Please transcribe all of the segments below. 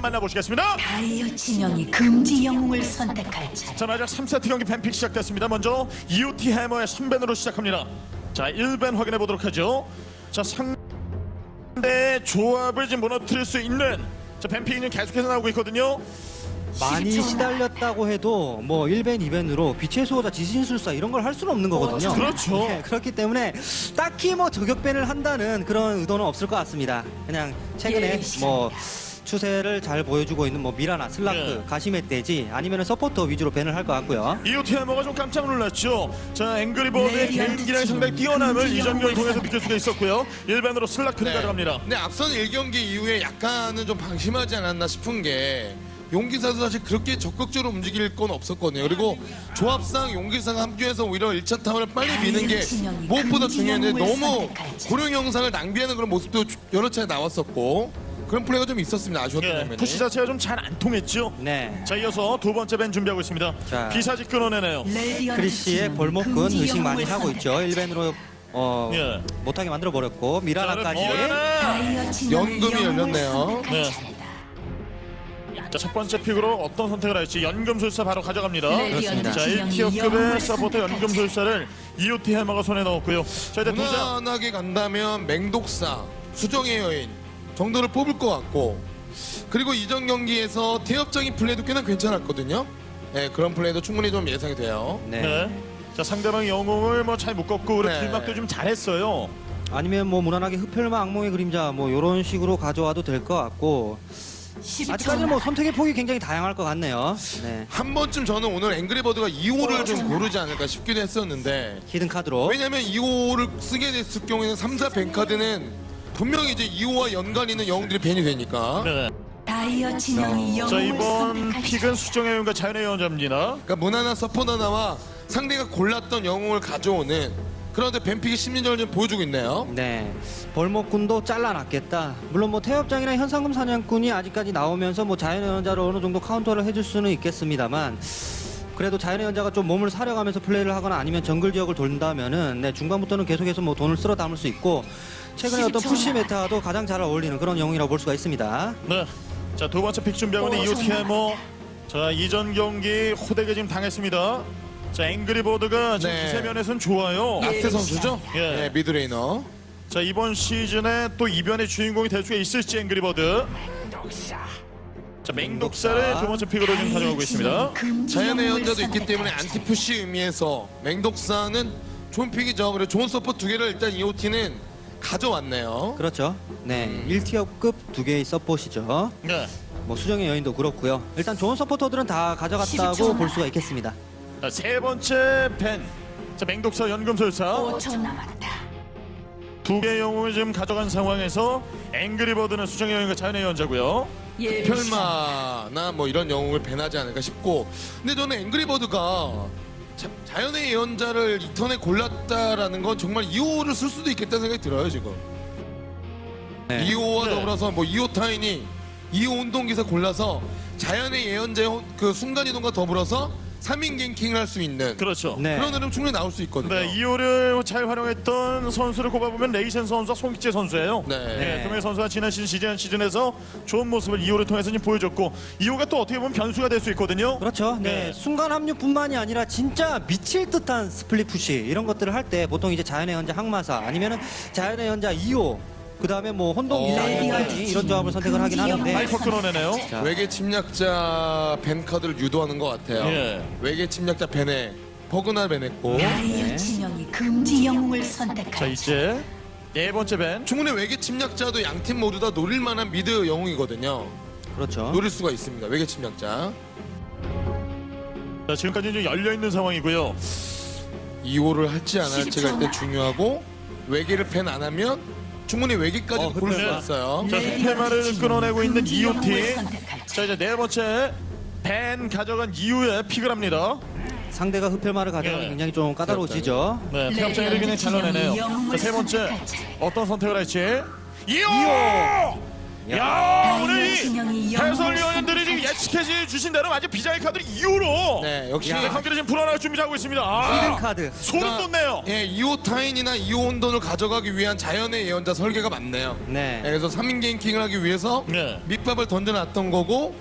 만나보시겠습니다. 다이어 진영이 금지 영웅을 선택할 차례. 자 마지막 3세트 경기 뱀픽 시작됐습니다. 먼저 EOT 해머의 선밴으로 시작합니다. 자 1밴 확인해 보도록 하죠. 자 상대 조합을 지금 무너뜨릴 수 있는 자 뱀픽이 계속해서 나오고 있거든요. 많이 12초 시달렸다고 해도 뭐 1벤, 2벤으로 빛의 수호자, 지진술사 이런 걸 할 수는 없는 거거든요. 그렇죠. 네, 그렇기 때문에 딱히 뭐 저격벤을 한다는 그런 의도는 없을 것 같습니다. 그냥 최근에 예, 뭐 추세를 잘 보여주고 있는 뭐 미라나 슬라크, 예. 가시멧돼지 아니면 서포터 위주로 ban을 할 것 같고요. 해머가 좀 깜짝 놀랐죠. 자 앵그리버드의 레디언트 개인기량이 팀 상당히 뛰어남을 이 전경을 영웅을 통해서 느낄 수가 있었고요. 1ban으로 슬라크를 네. 가져갑니다. 근데 앞선 1경기 이후에 약간은 좀 방심하지 않았나 싶은 게 용기사도 사실 그렇게 적극적으로 움직일 건 없었거든요. 그리고 조합상 용기사가 합류해서 오히려 1차 타워를 빨리 미는 게 무엇보다 중요했는데 너무 고령 영상을 낭비하는 그런 모습도 여러 차례 나왔었고 그런 플레이가 좀 있었습니다. 아쉬웠던 예, 장면이. 푸시 자체가 좀 잘 안 통했죠. 네. 자 이어서 두 번째 밴 준비하고 있습니다. 자. 비사지 끊어내네요. 크리시의 금지 의식 많이 하고 있죠. 선택할 1벤으로 어, 예. 못하게 만들어 버렸고 미라나까지 연금이 열렸네요. 네. 자, 첫 번째 픽으로 어떤 선택을 할지 연금술사 바로 가져갑니다. 그렇습니다. 자, 진영이 1티어급의 영웅을 서포터 연금술사를 EOT 해머가 손에 넣었고요. 자, 이제 무난하게 간다면 맹독사, 수정의 여인 정도를 뽑을 것 같고 그리고 이전 경기에서 태엽적인 플레이도 꽤나 괜찮았거든요. 네, 그런 플레이도 충분히 좀 예상이 돼요. 네. 네. 자, 상대방 영웅을 뭐 잘 묶었고 그리고 네. 길막도 좀 잘했어요. 아니면 뭐 무난하게 흡혈마 악몽의 그림자 뭐 이런 식으로 가져와도 될 것 같고 10초 아직까지는 뭐 선택의 폭이 굉장히 다양할 것 같네요. 네. 한 번쯤 저는 오늘 앵그리버드가 이오를 좀 고르지 않을까 싶기도 했었는데 히든 카드로 왜냐면 이오를 쓰게 됐을 경우에는 3, 4 ban 카드는 분명히 이제 이오와 연관 있는 영웅들이 ban이 되니까 네. 다이어 진영이 자, 영웅을 이번 선택할 pick은. 수정의 여인과 자연의 예언자입니다. 그러니까 무난한 support 하나와 상대가 골랐던 영웅을 가져오는 그런데 ban pick이 심리전을 좀 보여주고 있네요. 네. 벌목군도 잘라놨겠다. 물론 뭐 태엽장이나 현상금 사냥꾼이 아직까지 나오면서 뭐 자연의 예언자로 어느 정도 카운터를 해줄 수는 있겠습니다만 그래도 자연의 예언자가 좀 몸을 사려가면서 플레이를 하거나 아니면 정글 지역을 돈다면은 네, 중반부터는 계속해서 뭐 돈을 쓸어 담을 수 있고 최근에 어떤 10초 push. meta도 가장 잘 어울리는 그런 영웅이라고 볼 수가 있습니다. 네. 자, 두 번째 pick 준비하고 있는 오, 정말. 해머. 자, 이전 경기 호되게 지금 당했습니다. 자, 앵그리버드가 지금 네. 기세 면에서는 좋아요. 나스 선수죠? 예. 네, mid laner. 자, 이번 시즌에 또 이변의 주인공이 될 수가 있을지 앵그리버드. 자, 맹독사를 두 번째 pick으로 지금 가져가고 있습니다. 자연의 예언자도 있기 때문에. anti-push 의미에서 맹독사는 좋은 pick이죠. 그리고 좋은 support 두 개를 일단 EOT는 가져왔네요. 그렇죠. 네. 1tier급 두 개의 서폿이죠. 네. 뭐 수정의 여인도 그렇고요. 일단 좋은 서포터들은 다 10초 가져갔다고 볼 수가 있겠습니다. 자, 세 번째 ban. 자, 맹독사 연금술사 5초 남았다. 두개 영웅을 지금 가져간 상황에서 앵그리버드는 수정의 여인과 자연의 연자고요. 예, 펠마나 뭐 이런 영웅을 배나지 않을까 싶고 근데 저는 앵그리버드가 자, 자연의 예언자를 이 턴에 골랐다라는 건 정말 2호를 쓸 수도 있겠다는 생각이 들어요 지금 네. 2호와 네. 더불어서 뭐 2호 타인이 2호 운동기사 골라서 자연의 예언자의 호- 그 순간이동과 더불어서 3인 갱킹을 할 수 있는 그렇죠. 네. 그런 흐름 충분히 나올 수 있거든요 네, 2호를 잘 활용했던 선수를 꼽아보면 레이센 선수와 송기재 선수예요. 네. 네, 두명 선수가 지난 시즌, 시즌 시즌에서 좋은 모습을 이오를 통해서 보여줬고 이오가 또 어떻게 보면 변수가 될 수 있거든요. 그렇죠. 네. 네. 순간 합류뿐만이 아니라 진짜 미칠 듯한 split push 이런 것들을 할 때 보통 이제 자연의 예언자 항마사 아니면은 자연의 예언자 이오 그 다음에 뭐 혼동 기사 어. 아니면 이런 조합을 선택을 하긴 하는데 하이퍼 끊어내네요. 자, 외계 침략자 ban 카드를 유도하는 것 같아요 예. 외계 침략자 ban에 버그나 ban했고 다이어 진영이 금지 영웅을 선택할 자. 이제 네 번째 밴. 충분히 외계 침략자도 양팀 모두 다 노릴 만한 미드 영웅이거든요. 그렇죠. 노릴 수가 있습니다. 외계 침략자. 자, 지금까지 좀 열려 있는 상황이고요. 2호를 할지 안 할지가 10초 일단 중요하고 외계를 팬 안 하면 충분히 외계까지 어, 고를 네. 수가 있어요. 자, 흑해마를 진영이 끊어내고 있는 EOT. 선택할 자, 이제 네 번째 밴 가져간 이후에 픽을 합니다. 상대가 흡혈마를 가져가면 예. 굉장히 좀 까다로워지죠. 네, 태엽장이를 그냥 잘라내네요. 자, 세 번째 어떤 선택을 할지. 2호! 야 오늘 이 해설위원들이 예측해 주신 대로 완전 비자의 카드를 이후로 네, 역시 네, 경기를 지금 불어날 준비하고 있습니다. 아, 카드. 소름 돋네요. 예, 이호 타인이나 이호 혼돈을 가져가기 위한 자연의 예언자 설계가 맞네요. 네. 예, 그래서 3인 갱킹을 하기 위해서 네. 밑밥을 던져놨던 거고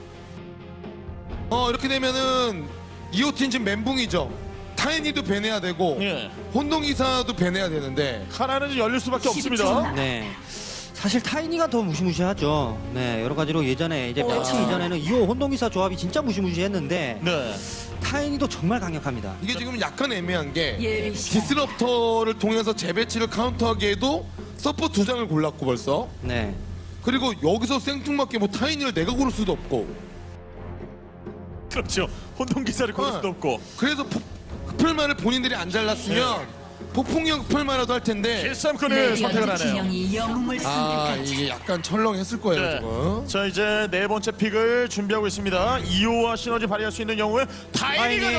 어 이렇게 되면은 이오 팀 지금 멘붕이죠. 타이니도 ban해야 되고 예. 혼돈기사도 ban해야 되는데 하나는 열릴 수밖에 없습니다. 10초 남- 네. 사실 타이니가 더 무시무시하죠. 네, 여러 가지로 예전에 이제 패치 아. 이전에는 이오 혼돈기사 조합이 진짜 무시무시했는데 네. 타이니도 정말 강력합니다. 이게 지금 약간 애매한 게 예비 시간 디스럽터를 통해서 재배치를 카운터하기에도 서포 두 장을 골랐고 벌써 네. 그리고 여기서 생뚱맞게 뭐 타이니를 내가 고를 수도 없고 그렇죠. 혼돈 기사를 고를 수도 어. 없고 그래서 폭- 흡혈만을 본인들이 안 잘랐으면 폭풍형 흡혈만이라도 할 텐데 1삼권을 선택을 레디언트 하네요. 진영이 영웅을 아 이게 약간 철렁했을 거예요 네. 지금 자 이제 네 번째 pick을 준비하고 있습니다. 이오와 시너지 발휘할 수 있는 이오 진영이 타이니. 이거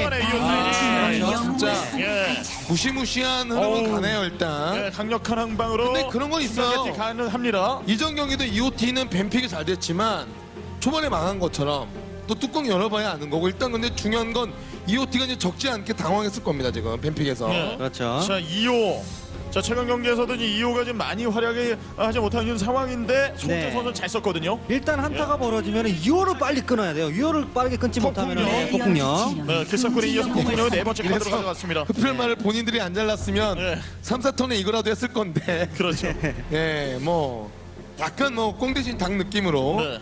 영웅을 진짜. 예. 무시무시한 흐름은. 가네요 일단 네, 강력한 항방으로 근데 그런 건 있어요. 스파게티 가능합니다. 이전 경기도 EOT는 ban pick이 잘 됐지만 초반에 망한 것처럼 또 뚜껑 열어봐야 아는 거고 일단 근데 중요한 건 EOT가 이제 적지 않게 당황했을 겁니다 지금 뱀픽에서 네. 그렇죠. 자 2호 자 최근 경기에서도 이 2호가 지금 많이 활약을 하지 못하는 상황인데 송재 네. 선수 잘 썼거든요. 일단 한타가 벌어지면 2호를 빨리 끊어야 돼요. 2호를 빠르게 끊지 못하면 폭풍령. 네. 네, 길상군에 이어서 폭풍령의 네 번째 카드로 가져갔습니다. 흡혈만을 본인들이 안 잘랐으면 네. 3, 4턴에 이거라도 했을 건데 그렇죠. 예, 뭐 약간 뭐 꿩 대신 닭 느낌으로 네.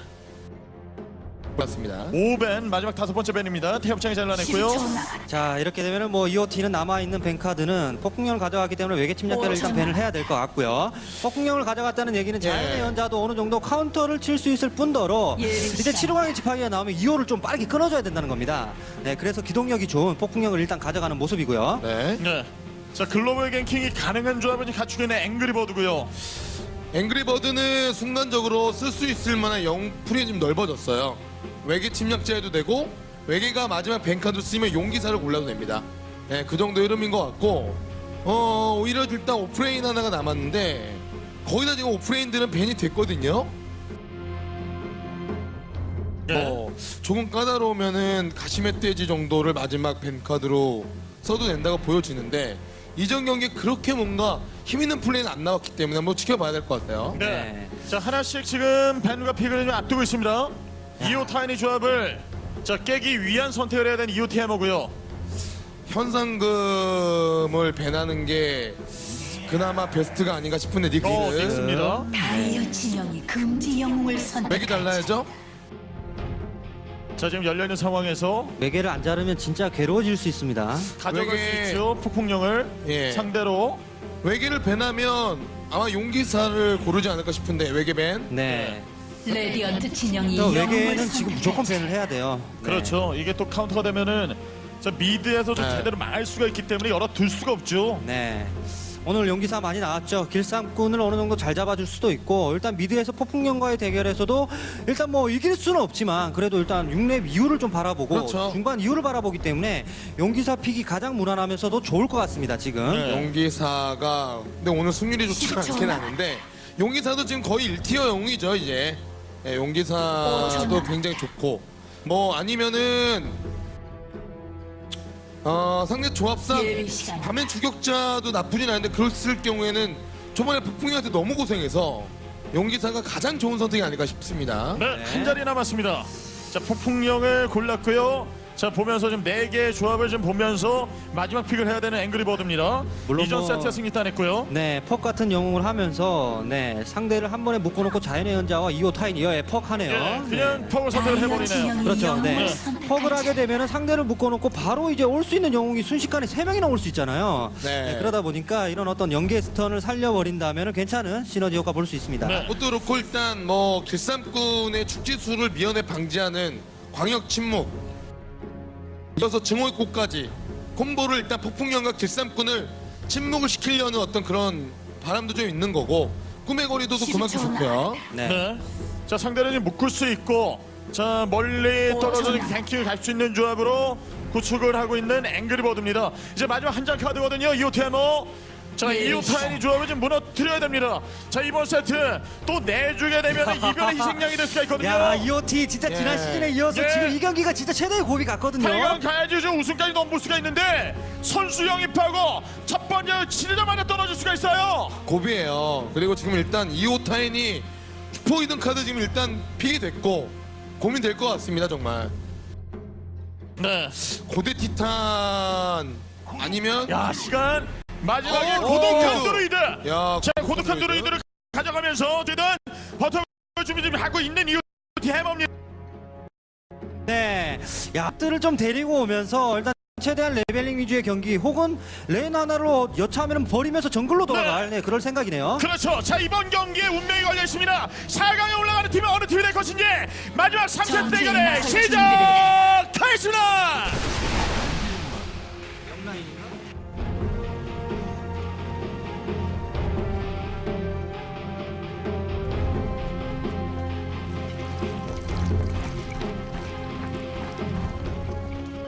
맞습니다 5 ban 마지막 다섯 번째 ban입니다. 태엽장이 잘라냈고요. 10초 남았다. 자 이렇게 되면은 뭐 EOT는 남아있는 ban 카드는 폭풍령을 가져가기 때문에 외계 침략자를 일단 오천. ban을 해야 될 것 같고요. 폭풍령을 가져갔다는 얘기는 자연의 예. 예언자도 어느 정도 카운터를 칠 수 있을 뿐더러 예, 이제 시작. 칠흑왕의 지팡이가 나오면 이오를 좀 빠르게 끊어줘야 된다는 겁니다. 네, 그래서 기동력이 좋은 폭풍령을 일단 가져가는 모습이고요. 네. 네. 자 글로벌 ganking이 가능한 조합을 갖추고 있는 앵그리버드고요. 앵그리버드는 순간적으로 쓸 수 있을 만한 영풀이 좀 넓어졌어요. 외계 침략자해도 되고 외계가 마지막 ban 카드 쓰면 용기사를 골라도 됩니다. 네, 그 정도 흐름인 것 같고 어 오히려 일단 off lane 하나가 남았는데 거의 다 지금 off lane들은 ban이 됐거든요. 네. 뭐 조금 까다로우면은 가시멧 돼지 정도를 마지막 ban 카드로 써도 된다고 보여지는데 이전 경기에 그렇게 뭔가 힘 있는 플레이는 안 나왔기 때문에 한번 지켜봐야 될 것 같아요. 네. 네. 자 하나씩 지금 벤과 픽을 좀 앞두고 있습니다. 2호 타이니 조합을 자 깨기 위한 선택을 해야 되는 2호 TMO고요. 현상금을 배나는 게 그나마 베스트가 아닌가 싶은데 어, 닉스는 닉스입니다. 다이어 진영이 금지 영웅을 맥이 선택할 차례 달라야죠. 자 지금 열려 있는 상황에서 외계를 안 자르면 진짜 괴로워질 수 있습니다. 가져갈 외계- 수 있죠. 폭풍령을 예. 상대로 외계를 ban하면 아마 용기사를 고르지 않을까 싶은데 외계 ban. 네. 레디언트 진영이 또 외계는 지금 무조건 ban을 해야 돼요. 네. 그렇죠. 이게 또 카운터가 되면은 자 mid에서도 네. 제대로 망할 수가 있기 때문에 열어 둘 수가 없죠. 네. 오늘 용기사 많이 나왔죠. 길쌈꾼을 어느 정도 잘 잡아줄 수도 있고 일단 mid에서 폭풍령과의 대결에서도 일단 뭐 이길 수는 없지만 그래도 일단 6렙 이후를 좀 바라보고 그렇죠. 중반 이후를 바라보기 때문에 용기사 픽이 가장 무난하면서도 좋을 것 같습니다. 지금. 네. 용기사가 근데 오늘 승률이 십초 않긴 남- 하는데 용기사도 지금 거의 1티어 영웅이죠 이제. 예, 용기사도 남- 굉장히 좋고 뭐 아니면은 어 상대 조합상 밤엔 주격자도 나쁘진 않은데 그랬을 경우에는 초반에 폭풍이한테 너무 고생해서 용기사가 가장 좋은 선택이 아닐까 싶습니다. 네, 한 자리 남았습니다. 자, 폭풍령을 골랐고요. 자, 보면서 지금 네 개의 조합을 좀 보면서 마지막 픽을 해야 되는 앵그리버드입니다. 물론 이전 뭐- 세트 승리 따냈고요. 네, 퍽 같은 영웅을 하면서 네 상대를 한 번에 묶어놓고 자연의 연자와 2호 타인 이어에 퍽 하네요. 예, 그냥 퍽을 선택을 해버리네요. 그렇죠. 네. 선택할 퍽을 하게. 되면 상대를 묶어놓고 바로 이제 올 수 있는 영웅이 순식간에 세 명이나 올 수 있잖아요. 네. 그러다 보니까 이런 어떤 연계 스턴을 살려버린다면 괜찮은 시너지 효과 볼 수 있습니다. 네. 그것도 그렇고 일단 뭐 길쌈꾼의 축지수를 미연에 방지하는 광역 침묵 이어서 증오의꽃까지 콤보를 일단 폭풍령과 길쌈꾼을 침묵을 시키려는 어떤 그런 바람도 좀 있는 거고 꿈의 거리도도 그만큼 10초 좋고요. 네. 네. 자, 지금 묶을 수 있고 자, 멀리 오, 떨어져서. 갱킹을 갈 수 있는 조합으로 구축을 하고 있는 앵그리버드입니다. 이제 마지막 한 장 카드거든요. 이오테모. 자 이오 타이니 조합을 좀 무너뜨려야 됩니다. 자 이번 세트 또 내주게 되면 이변의 희생양이 될 수가 있거든요. 야 EOT 진짜 지난 예. 시즌에 이어서 예. 지금 이 경기가 진짜 최대의 고비 같거든요. 8강 가야지 좀 우승까지 넘볼 수가 있는데 선수 영입하고 첫 번째 치르자마자 떨어질 수가 있어요. 고비예요. 그리고 지금 일단 이오 타이니 슈퍼 이든 카드 지금 일단 pick이 됐고 고민될 것 같습니다 정말. 네. 고대 티탄 아니면 야 시간 마지막에 어, 고독한 어. 드루이드. 야 자 고독한 드루이드를 가져가면서 어쨌든 버틸 준비 좀 하고 있는 EOT 해머입니다. 네. 야들을 좀 데리고 오면서 일단 최대한 leveling 위주의 경기 혹은 lane 하나로 여차하면 버리면서 정글로 돌아갈 네, 그럴 생각이네요. 그렇죠. 자 이번 경기에 운명이 걸려 있습니다. 4강에 올라가는 팀이 어느 팀이 될 것인지 마지막 3세 전투에 대결의 나설 시작하겠습니다.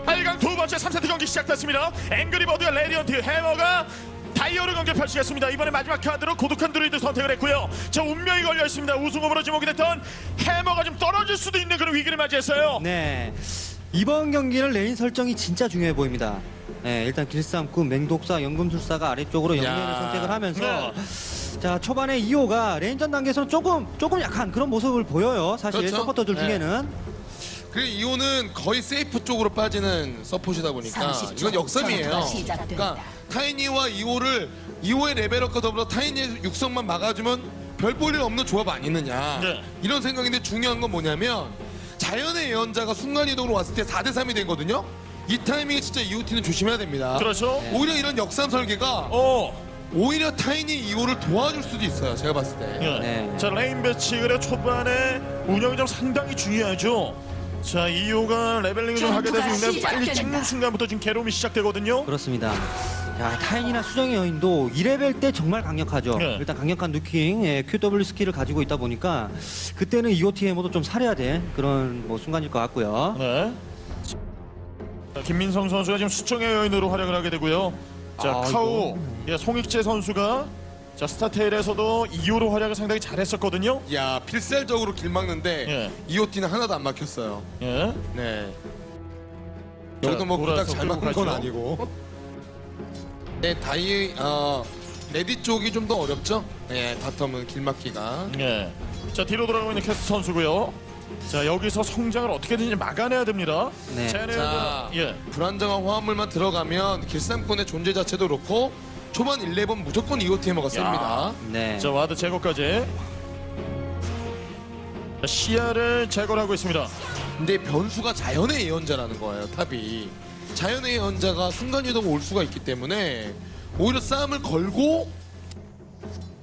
팔강 두 번째 3세트 경기 시작됐습니다. 앵그리버드와 레디언트 해머가 다이어를 경기 펼치겠습니다. 이번에 마지막 카드로 고독한 드루이드 선택을 했고요. 저 운명이 걸려 있습니다. 우승 후보로 지목이 됐던 해머가 좀 떨어질 수도 있는 그런 위기를 맞이했어요. 네. 이번 경기는 lane 설정이 진짜 중요해 보입니다. 네, 일단 길쌈꾼, 맹독사, 연금술사가 아래쪽으로 야. 선택을 하면서 네. 자 초반에 이오가 lane전 단계에서는 조금 조금 약한 그런 모습을 보여요. 사실 그렇죠. 서포터들 네. 중에는 그리고 이오는 거의 세이프 쪽으로 빠지는 support이다 보니까 30초 이건 역삼이에요. 시작된다. 그러니까 타이니와 이오를 이오의 level up과 더불어 타이니의 육성만 막아주면 별 볼 일 없는 조합 아니느냐 네. 이런 생각인데 중요한 건 뭐냐면 자연의 예언자가 순간이동으로 왔을 때 4대 3이 되거든요. 이 타이밍에 진짜 EOT는 조심해야 됩니다. 그렇죠. 오히려 이런 역삼 설계가 어. 오히려 타이니 이오를 도와줄 수도 있어요. 제가 봤을 때. 예. 네. 자 lane 배치 그래 초반에 운영이 좀 상당히 중요하죠. 자 이오가 leveling을 좀 하게 되서 전투가 있는 빨리. 찍는 순간부터 지금 괴로움이 시작되거든요. 그렇습니다. 야, 타이니나 수정의 여인도 2레벨 때 정말 강력하죠. 네. 일단 강력한 nuking, 예, QW 스킬을 가지고 있다 보니까 그때는 EOTM도 좀 살해야 돼. 그런 뭐 순간일 것 같고요. 네. 자, 김민성 선수가 지금 수정의 여인으로 활약을 하게 되고요. 자 아, 카우, 예, 송익재 선수가 자 스타테일에서도 2호로 활약을 상당히 잘했었거든요. 야 필살적으로 길 막는데 예. EOT는 하나도 안 막혔어요. 예. 네. 자, 여기도 뭐 그닥 잘 막은 건. 아니고. 네, 다이 어 레디 쪽이 좀 더 어렵죠? 네, bottom은 길 막기가. 예. 자 뒤로 돌아가고 있는 캐스 선수고요. 자 여기서 성장을 어떻게든지 막아내야 됩니다. 네. 자, 자, 예. 불안정한 화합물만 들어가면 길쌈꾼의 존재 자체도 그렇고 초반 11 무조건 EOT 해머가 셉니다. 네. 자 ward 제거까지. 자, 시야를 제거를 하고 있습니다. 근데 변수가 자연의 예언자라는 거예요, 탑이. 자연의 예언자가 순간이동 올 수가 있기 때문에 오히려 싸움을 걸고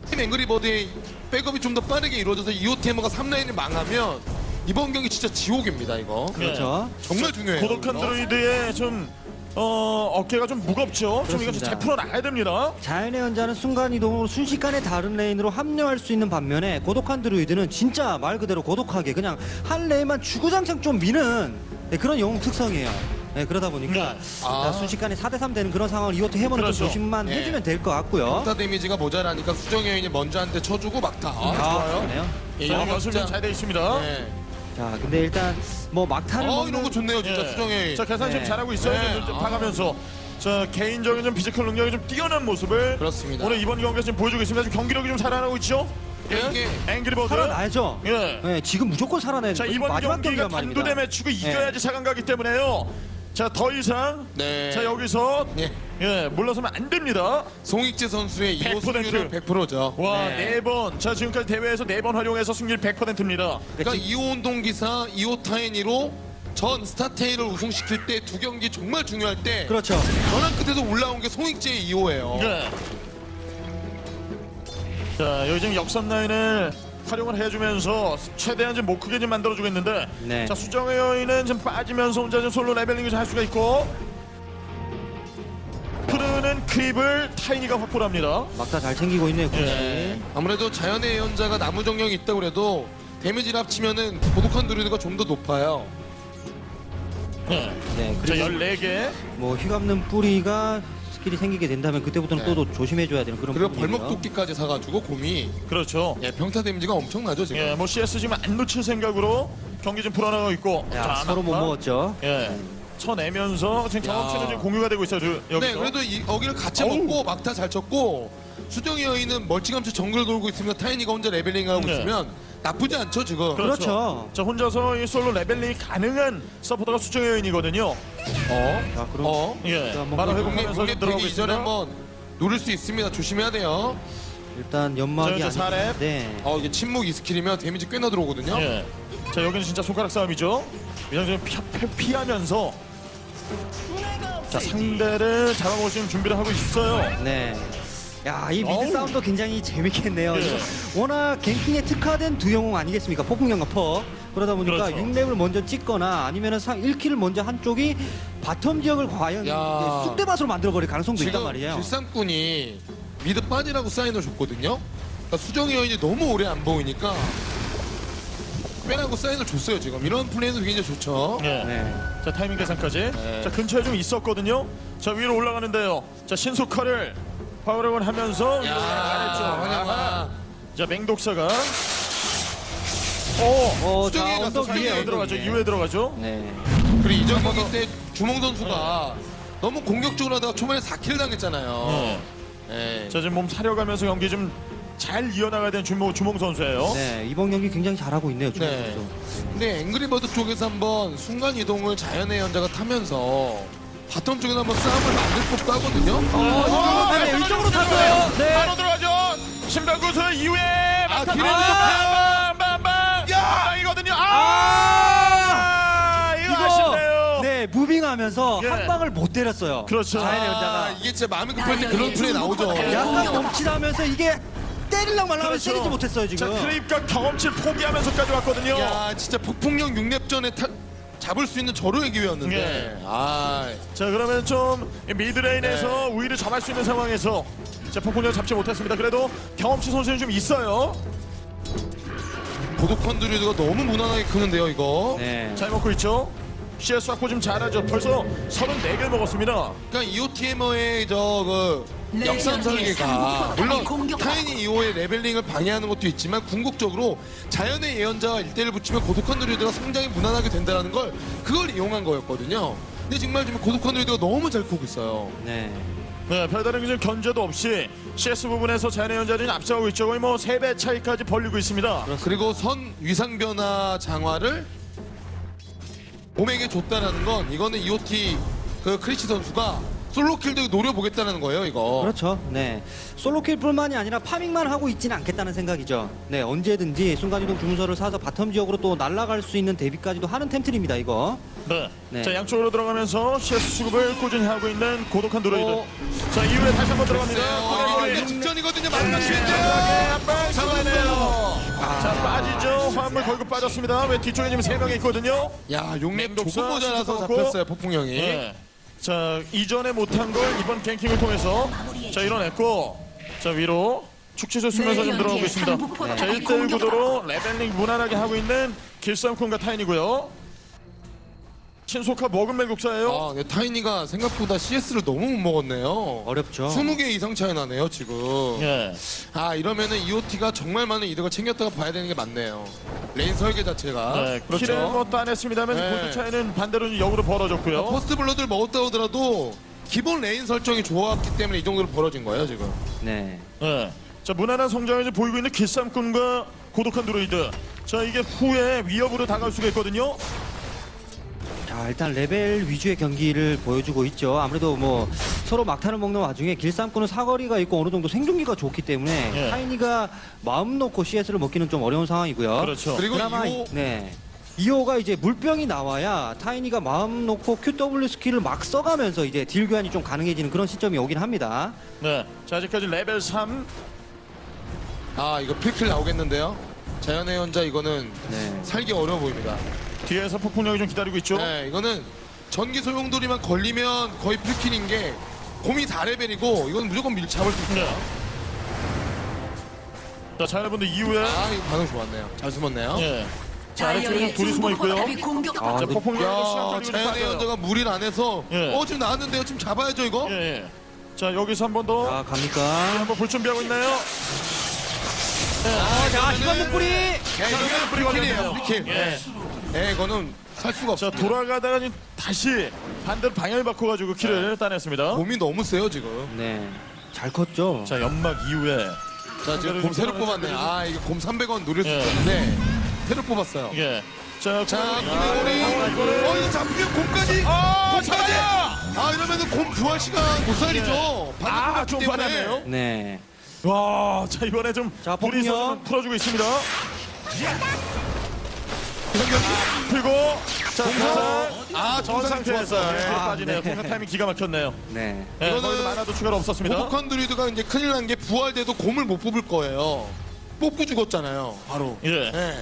팀 앵그리버드의 백업이 좀 더 빠르게 이루어져서 EOT 해머가 3라인을 망하면 이번 경기 진짜 지옥입니다, 이거. 그렇죠. 정말 중요해요. 고독한 이거. 드루이드의 좀 어, 어깨가 좀 무겁죠. 좀 이거 그렇습니다. 잘 풀어나가야 됩니다. 자연의 예언자는 순간이동으로 순식간에 다른 레인으로 합류할 수 있는 반면에 고독한 드루이드는 진짜 말 그대로 고독하게 그냥 한 레인만 주구장창 좀 미는 네, 그런 영웅 특성이에요. 네, 그러다 보니까 네. 아. 자, 순식간에 4대3 되는 그런 상황을 EOT 해머는 그렇죠. 좀 조심만 네. 해주면 될 것 같고요. 막타 데미지가 모자라니까 수정 여인이 먼저 한 대 쳐주고 막타. 아, 좋아요. 좋네요. 예, 자, 이거 연습 진짜. 좀잘 돼 있습니다. 네. 자, 근데 일단 뭐 막타를 어, 이런 거 좋네요, 진짜 예. 수정 여인. 자 계산 지금 네. 잘하고 있어요. 네. 좀, 좀 아. 봐가면서 자 개인적인 좀 피지컬 능력이 좀 뛰어난 모습을 그렇습니다. 오늘 이번 경기에서 지금 보여주고 있습니다. 지금 경기력이 좀 살아나고 있죠. 예. 이게 앵그리버드. 살아나야죠. 예. 네, 지금 무조건 살아내야 자. 이번 마지막 경기가 말입니다. 단두대 매치고 이겨야지 사강 가기 때문에요. 자 더 이상 네. 자 여기서 예. 예 물러서면 안 됩니다. 송익재 선수의 2호 100%. 승률은 100%죠. 와 네. 네 번. 자 지금까지 대회에서 네 번 활용해서 승률 100%입니다. 그러니까 2호 운동기사 2호 타이니로 전 스타테일을 우승시킬 때 두 경기 정말 중요할 때 그렇죠. 전환 끝에서 올라온 게 송익재의 2호예요. 네. 자 여기 지금 역삼 라인을 활용을 해주면서 최대한 좀 못 크게 좀 만들어주고 있는데 네. 자 수정의 여인은 좀 빠지면서 혼자 좀 솔로 leveling을 좀 할 수가 있고 흐르는 creep을 타이니가 확보를 합니다. 막타 잘 챙기고 있네요, 굳이. 예. 아무래도 자연의 예언자가 나무 정령이 있다고 그래도 데미지를 합치면은 고독한 드루이드가 좀 더 높아요. 네. 네, 자 그리고 14개. 뭐 휘감는 뿌리가 스킬이 생기게 된다면 그때부터는 네. 또, 또 조심해줘야 되는 그런 그리고 부분이고요. 벌목 도끼까지 사가지고 곰이 그렇죠. 예, 평타 데미지가 엄청나죠 지금. 예, 뭐 CS 지금 안 놓칠 생각으로 경기 좀 풀어나가고 있고. 야, 서로 못. 먹었죠. 예. 쳐내면서 지금 야. 경험치는 지금 공유가 되고 있어요. 저- 여기서. 네, 그래도 이, 여기를 같이 어우. 먹고 막타 잘 쳤고 수정의 여인은 멀찌감치 정글 돌고 있으면 타이니가 혼자 leveling하고 네. 있으면 나쁘지 않죠 지금. 그렇죠. 자 혼자서 이 솔로 leveling이 가능한 서포터가 수정의 여인이거든요. 어? 자, 그럼 어? 예. 자, 한번 바로 공격- 회복하면서 용립 들어가고 되기 이전에 있습니다. 한번 노릴 수 있습니다. 조심해야 돼요. 일단 자, 연막이 이제 사렙. 아닌데 어 이게 침묵 이 스킬이면 데미지 꽤나 들어오거든요. 예. 자 여기는 진짜 손가락 싸움이죠. 좀 피, 피, 피하면서 자 상대를 수 있는 준비를 하고 있어요. 네. 야, 이 미드. 싸움도 굉장히 재밌겠네요. 예. 워낙 갱킹에 특화된 두 영웅 아니겠습니까? 폭풍령과 퍼. 그러다 보니까 그렇죠. 6렙을 먼저 찍거나 아니면은 상 1킬을 먼저 한쪽이 바텀 지역을 과연 야. 쑥대밭으로 만들어버릴 가능성도 있단 말이에요. 길쌈꾼이 미드 빠지라고 사인을 줬거든요. 그러니까 수정이 여인이 너무 오래 안 보이니까 빼라고 사인을 줬어요 지금. 이런 플레이는 굉장히 좋죠. 예. 네. 자 타이밍 계산까지. 네. 자 근처에 좀 있었거든요. 자 위로 올라가는데요. 자 신속화를 파워력을 하면서. 환영아. 자 맹독사가. 오. 어, 수정이 자, 갔어, 언덕 수정이 위에 들어가죠. 위에. 이후에 들어가죠. 네. 그리고 이전 경기 때 주몽 선수가 너무 공격적으로 하다가 초반에 4킬 당했잖아요. 네. 예. 자 지금 몸 사려가면서 경기 좀 잘 이어나가야 되는 주몽, 주몽 선수예요. 네, 이번 경기 굉장히 잘하고 있네요. 주몽 네. 선수. 근데 앵그리버드 쪽에서 한번 순간 이동을 자연의 연자가 타면서 바텀 쪽에서 한번 싸움을 만들 법도 하거든요. 어, 네, 네, 이쪽으로 탔어요. 네. 바로 들어가죠. 신병구수 이후에 막타 뒤로 아, 빵빵빵. 야 이거든요. 아, 이거 아쉽네요. 네, 무빙하면서 예. 한 방을 못 때렸어요. 그렇죠. 자연의 아, 연자가. 이게 진짜 마음이 급할 때 그런 플레이 나오죠. 약간 멈칫하면서 이게 때리려고 말라고 그렇죠. 때리지 못했어요 자 지금. 크립과 경험치를 포기하면서까지 왔거든요. 야, 진짜 폭풍령 6렙 전에 타, 잡을 수 있는 절호의 기회였는데. 예. 아, 자 그러면 좀 미드레인에서 우위를 점할 수 있는 상황에서 자 폭풍력 잡지 못했습니다. 그래도 경험치 선수는 좀 있어요. 드루이드가 너무 무난하게 크는데요, 이거. 네. 잘 먹고 있죠. CS 확보 좀 잘하죠. 벌써 34개 먹었습니다. 그러니까 EOTM의 저그 네, 역삼 네, 설계가 네, 물론 공격. 타이니 2호의 레벨링을 방해하는 것도 있지만 궁극적으로 자연의 예언자와 1대1을 붙이면 고독한 드루이드가 성장이 무난하게 된다는 걸 그걸 이용한 거였거든요. 근데 정말 지금 고독한 드루이드가 너무 잘 크고 있어요. 네. 네, 별다른 그 견제도 없이 CS 부분에서 자연의 예언자를이 앞서가고 있죠. 거의 뭐 3배 차이까지 벌리고 있습니다. 그리고 선 위상 변화 장화를 곰에게 줬다라는 건 이거는 EOT 그 크리치 선수가 solo kill도 노려보겠다는 거예요, 이거. 그렇죠. 네. solo kill뿐만이 아니라 farming만 하고 있지는 않겠다는 생각이죠. 네, 언제든지 순간이동 주문서를 사서 bottom 지역으로 또 날아갈 수 있는 대비까지도 하는 템트리입니다, 이거. 네. 네. 자, 양쪽으로 들어가면서 CS 수급을 꾸준히 하고 있는 고독한 드로이드. 어. 자, 이후에 다시 한번 네, 들어갑니다. 어, 이거 직전이거든요, 마지막 쉴드. 한방 잡아내요. 자, 빠지죠. 화물 걸고 빠졌습니다. 왜 뒤쪽에 지금 3명이 있거든요. 야, 맹독사 조금 모자라서. 잡혔어요, 폭풍형이. 네. 자, 이전에 못한 걸 이번 갱킹을 통해서 자, 이뤄냈고 자, 위로 축지수 쓰면서 좀 들어오고 있습니다. 자, 1대1 구도로 레벨링 무난하게 하고 있는 길쌈꾼과 타이니고요. 신속화 먹은 맹독사예요. 아, 네, 타이니가 생각보다 CS를 너무 못 먹었네요. 어렵죠. 20개 이상 차이 나네요, 지금. 예. 아, 이러면은 EOT가 정말 많은 이득을 챙겼다고 봐야 되는 게 맞네요. 레인 설계 자체가. 네, 그렇죠. kill을 뭐 따냈습니다만 네. 골드 차이는 반대로 역으로 벌어졌고요. first blood를 먹었다 하더라도 기본 레인 설정이 좋았기 때문에 이 정도로 벌어진 거예요, 지금. 네. 네. 자, 무난한 성장을 보이고 있는 길쌈꾼과 고독한 드루이드. 자, 이게 후에 위협으로 다가올 수가 있거든요. 자, 일단 레벨 위주의 경기를 보여주고 있죠. 아무래도 뭐 서로 막타를 먹는 와중에 길쌈꾼은 사거리가 있고 어느 정도 생존기가 좋기 때문에 예. 타이니가 마음 놓고 CS를 먹기는 좀 어려운 상황이고요. 그렇죠. 그리고 그나마 이호 네. 이호가 이제 물병이 나와야 타이니가 마음 놓고 QW 스킬을 막 써가면서 이제 deal 교환이 좀 가능해지는 그런 시점이 오긴 합니다. 네. 자, 아직까지 레벨 3. 아, 이거 필kill 나오겠는데요? 자연의 예언자 이거는 네. 살기 어려워 보입니다. 뒤에서 폭풍령이 좀 기다리고 있죠. 네, 이거는 전기 소용돌이만 걸리면 거의 필kill인 게 곰이 4레벨이고 이건 무조건 밀 잡을 수 있어요. 네. 자, 자연분들 이후에 아, 이거 반응 좋았네요. 잘 숨었네요. 예. 자, 아래쪽에 둘이 숨어 있고요. 아, 자, 걸리고 자연의. 예언자가 무리 안에서 예. 어 지금 나왔는데요. 지금 잡아야죠 이거. 예, 예. 자 여기서 한 번더자 갑니까? 한번 볼 준비하고 있나요? 자 시간 목불이 야, 이거는 뿌리가 free kill이에요, 걸렸네요. Free kill. 예. 예, 이거는 살 수가 자 없어. 돌아가다가 지금 다시 반대로 방향을 바꿔가지고 kill을 따냈습니다. 곰이 너무 세요 지금. 네 잘 컸죠. 자 연막 이후에 자 지금 곰 새로 뽑았네. 아 이거 곰 300원 노릴 수 예. 있었는데 새로 뽑았어요. 예. 자, 자, 아, 구매골이 이거는- 어 이거 잡히면 곰까지. 아, 곰까지. 아 이러면은 곰 부활 시간 못 살리죠. 아, 반대로 좀 갔기 때문에. 받았네요. 네. 와, 자 이번에 좀 자, 둘이서. 좀 풀어주고 있습니다. 이성경 풀고 자, 공사 아전 정상 상태에서 좋았어요. 예, 예. 아, 빠지네요. 네. 공사 타이밍 기가 막혔네요. 네. 예, 이거는 만화도 추가로 없었습니다. 오버컨 드리드가 이제 큰일 난 게 부활돼도 곰을 못 뽑을 거예요. 뽑고 죽었잖아요. 바로. 예. 예.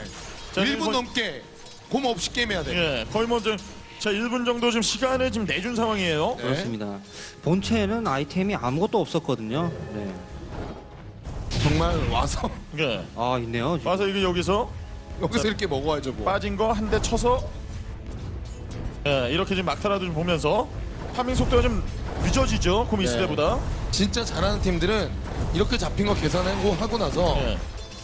자, 1분 이거- 넘게 곰 없이 게임해야 돼. 예, 거의 뭐좀 자, 1분 정도 지금 시간을 지금 내준 상황이에요. 네. 그렇습니다. 본체에는 아이템이 아무것도 없었거든요. 네. 정말 와서 예. 아 있네요. 지금. 와서 이게 여기서 여기서 이렇게 먹어야죠 뭐. 빠진 거 한 대 쳐서 예, 이렇게 지금 막타라도 좀 보면서 파밍 속도가 좀 늦어지죠. 고미스 네. 때보다. 진짜 잘하는 팀들은 이렇게 잡힌 거 계산하고 하고 나서 예.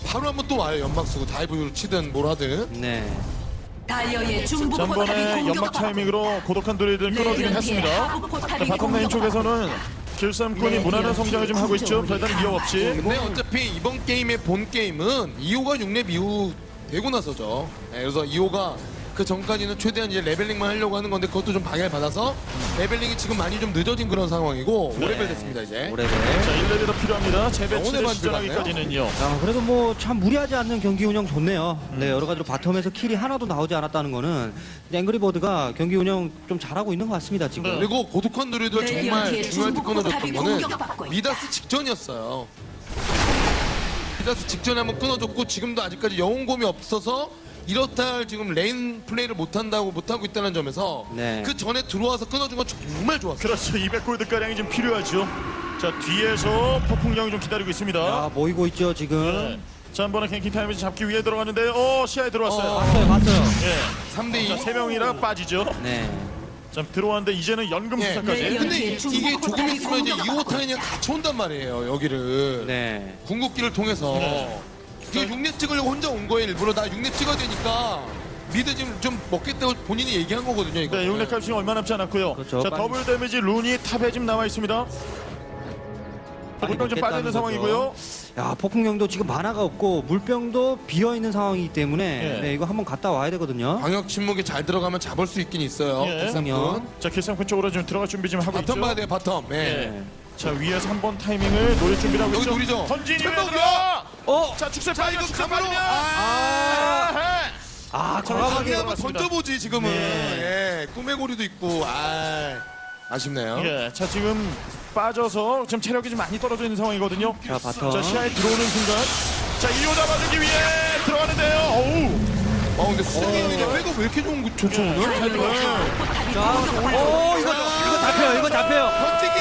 바로 한번 또 와요 연막 쓰고 dive를 치든 뭘 하든 네. 다이어의 중부 전번에 포탑이 연막 공격받고 타이밍으로 고독한 드루이드를 끊어주긴 했습니다. 자, bottom 라인 쪽에서는 길쌈꾼이 네, 무난한 성장을 좀 하고 있죠. 별다른 위협 없이. 근데 어차피 이번 게임의 본 게임은 이오가 6렙 이후 되고 나서죠 네, 그래서 이오가 그 전까지는 최대한 이제 레벨링만 하려고 하는 건데 그것도 좀 방해를 받아서 leveling이 지금 많이 좀 늦어진 그런 상황이고 네. 5레벨 됐습니다 이제 오래돼. 자, 1레벨 더 필요합니다. 재배치를 시전하기까지는요. 자 그래도 뭐 참 무리하지 않는 경기 운영 좋네요. 네 여러 가지로 bottom에서 kill이 하나도 나오지 않았다는 거는 앵그리버드가 경기 운영 좀 잘하고 있는 것 같습니다 지금. 네. 그리고 고독한 드루이드 네, 정말 중국 끊어줬던 포탑이 거는. 미다스 직전이었어요. 미다스 직전에 한번 끊어줬고 지금도 아직까지 영웅곰이 없어서 이렇다 할 지금 lane 플레이를 못한다고 못하고 있다는 점에서 네. 그 전에 들어와서 끊어준 건 정말 좋았어요. 그렇죠. 200골드가량이 좀 필요하죠. 자, 뒤에서 폭풍령이 좀 기다리고 있습니다. 자 모이고 있죠 지금. 네. 자, 한 번에 ganking 타임을 잡기 위해 들어갔는데, 어, 시야에 들어왔어요. 어. 봤어요 봤어요. 예. 3대2. 자, 세 명이라 빠지죠. 네. 자, 들어왔는데 이제는 연금 예. 수사까지. 네, 근데 이- 이게 조금 있으면 이제 공격받고 이오 타이랑 같이 온단 말이에요 여기를 네. 궁극기를 통해서 네. 이게 6렙 찍으려고 혼자 온 거예요 일부러 나 6렙 찍어야 되니까 mid 지금 좀 먹겠다고 본인이 얘기한 거거든요 이거 네, 용렉 값이 얼마 남지 않았고요. 그렇죠. 자, 빨리- double damage rune이 top에 지금 남아 있습니다. 물병 좀 빠져 있는 상황이고요. 야 폭풍령도 지금 마나가 없고 물병도 비어 있는 상황이기 때문에 예. 네, 이거 한번 갔다 와야 되거든요. 광역 침묵이 잘 들어가면 잡을 수 있긴 있어요 예. 백상군 자, 길쌈꾼 쪽으로 지금 들어갈 준비 좀 하고 있죠. bottom 봐야 돼요 bottom 예. 예. 자, 위에서 한 번 타이밍을 노릴 준비를 하고 여기 있죠. 노리죠. 들어가. 어? 자, 축세 자, 이거 가만히-. 아. 아, 아 과감하게 강하게 한번 들어갔습니다. 던져보지 지금은 네. 예. 꿈의 고리도 있고 아 아쉽네요 예, 자 지금 빠져서 지금 체력이 좀 많이 떨어져 있는 상황이거든요. 자 bottom. 자 시야에 들어오는 순간, 자 이오 잡아주기 위해 들어가는데요. 어우, 어 근데 수정의 여인이 백업 왜 이렇게 좋은 거 좋죠 오늘? 자, 오 이거 이거 잡혀요. 이거 잡혀요. 번지기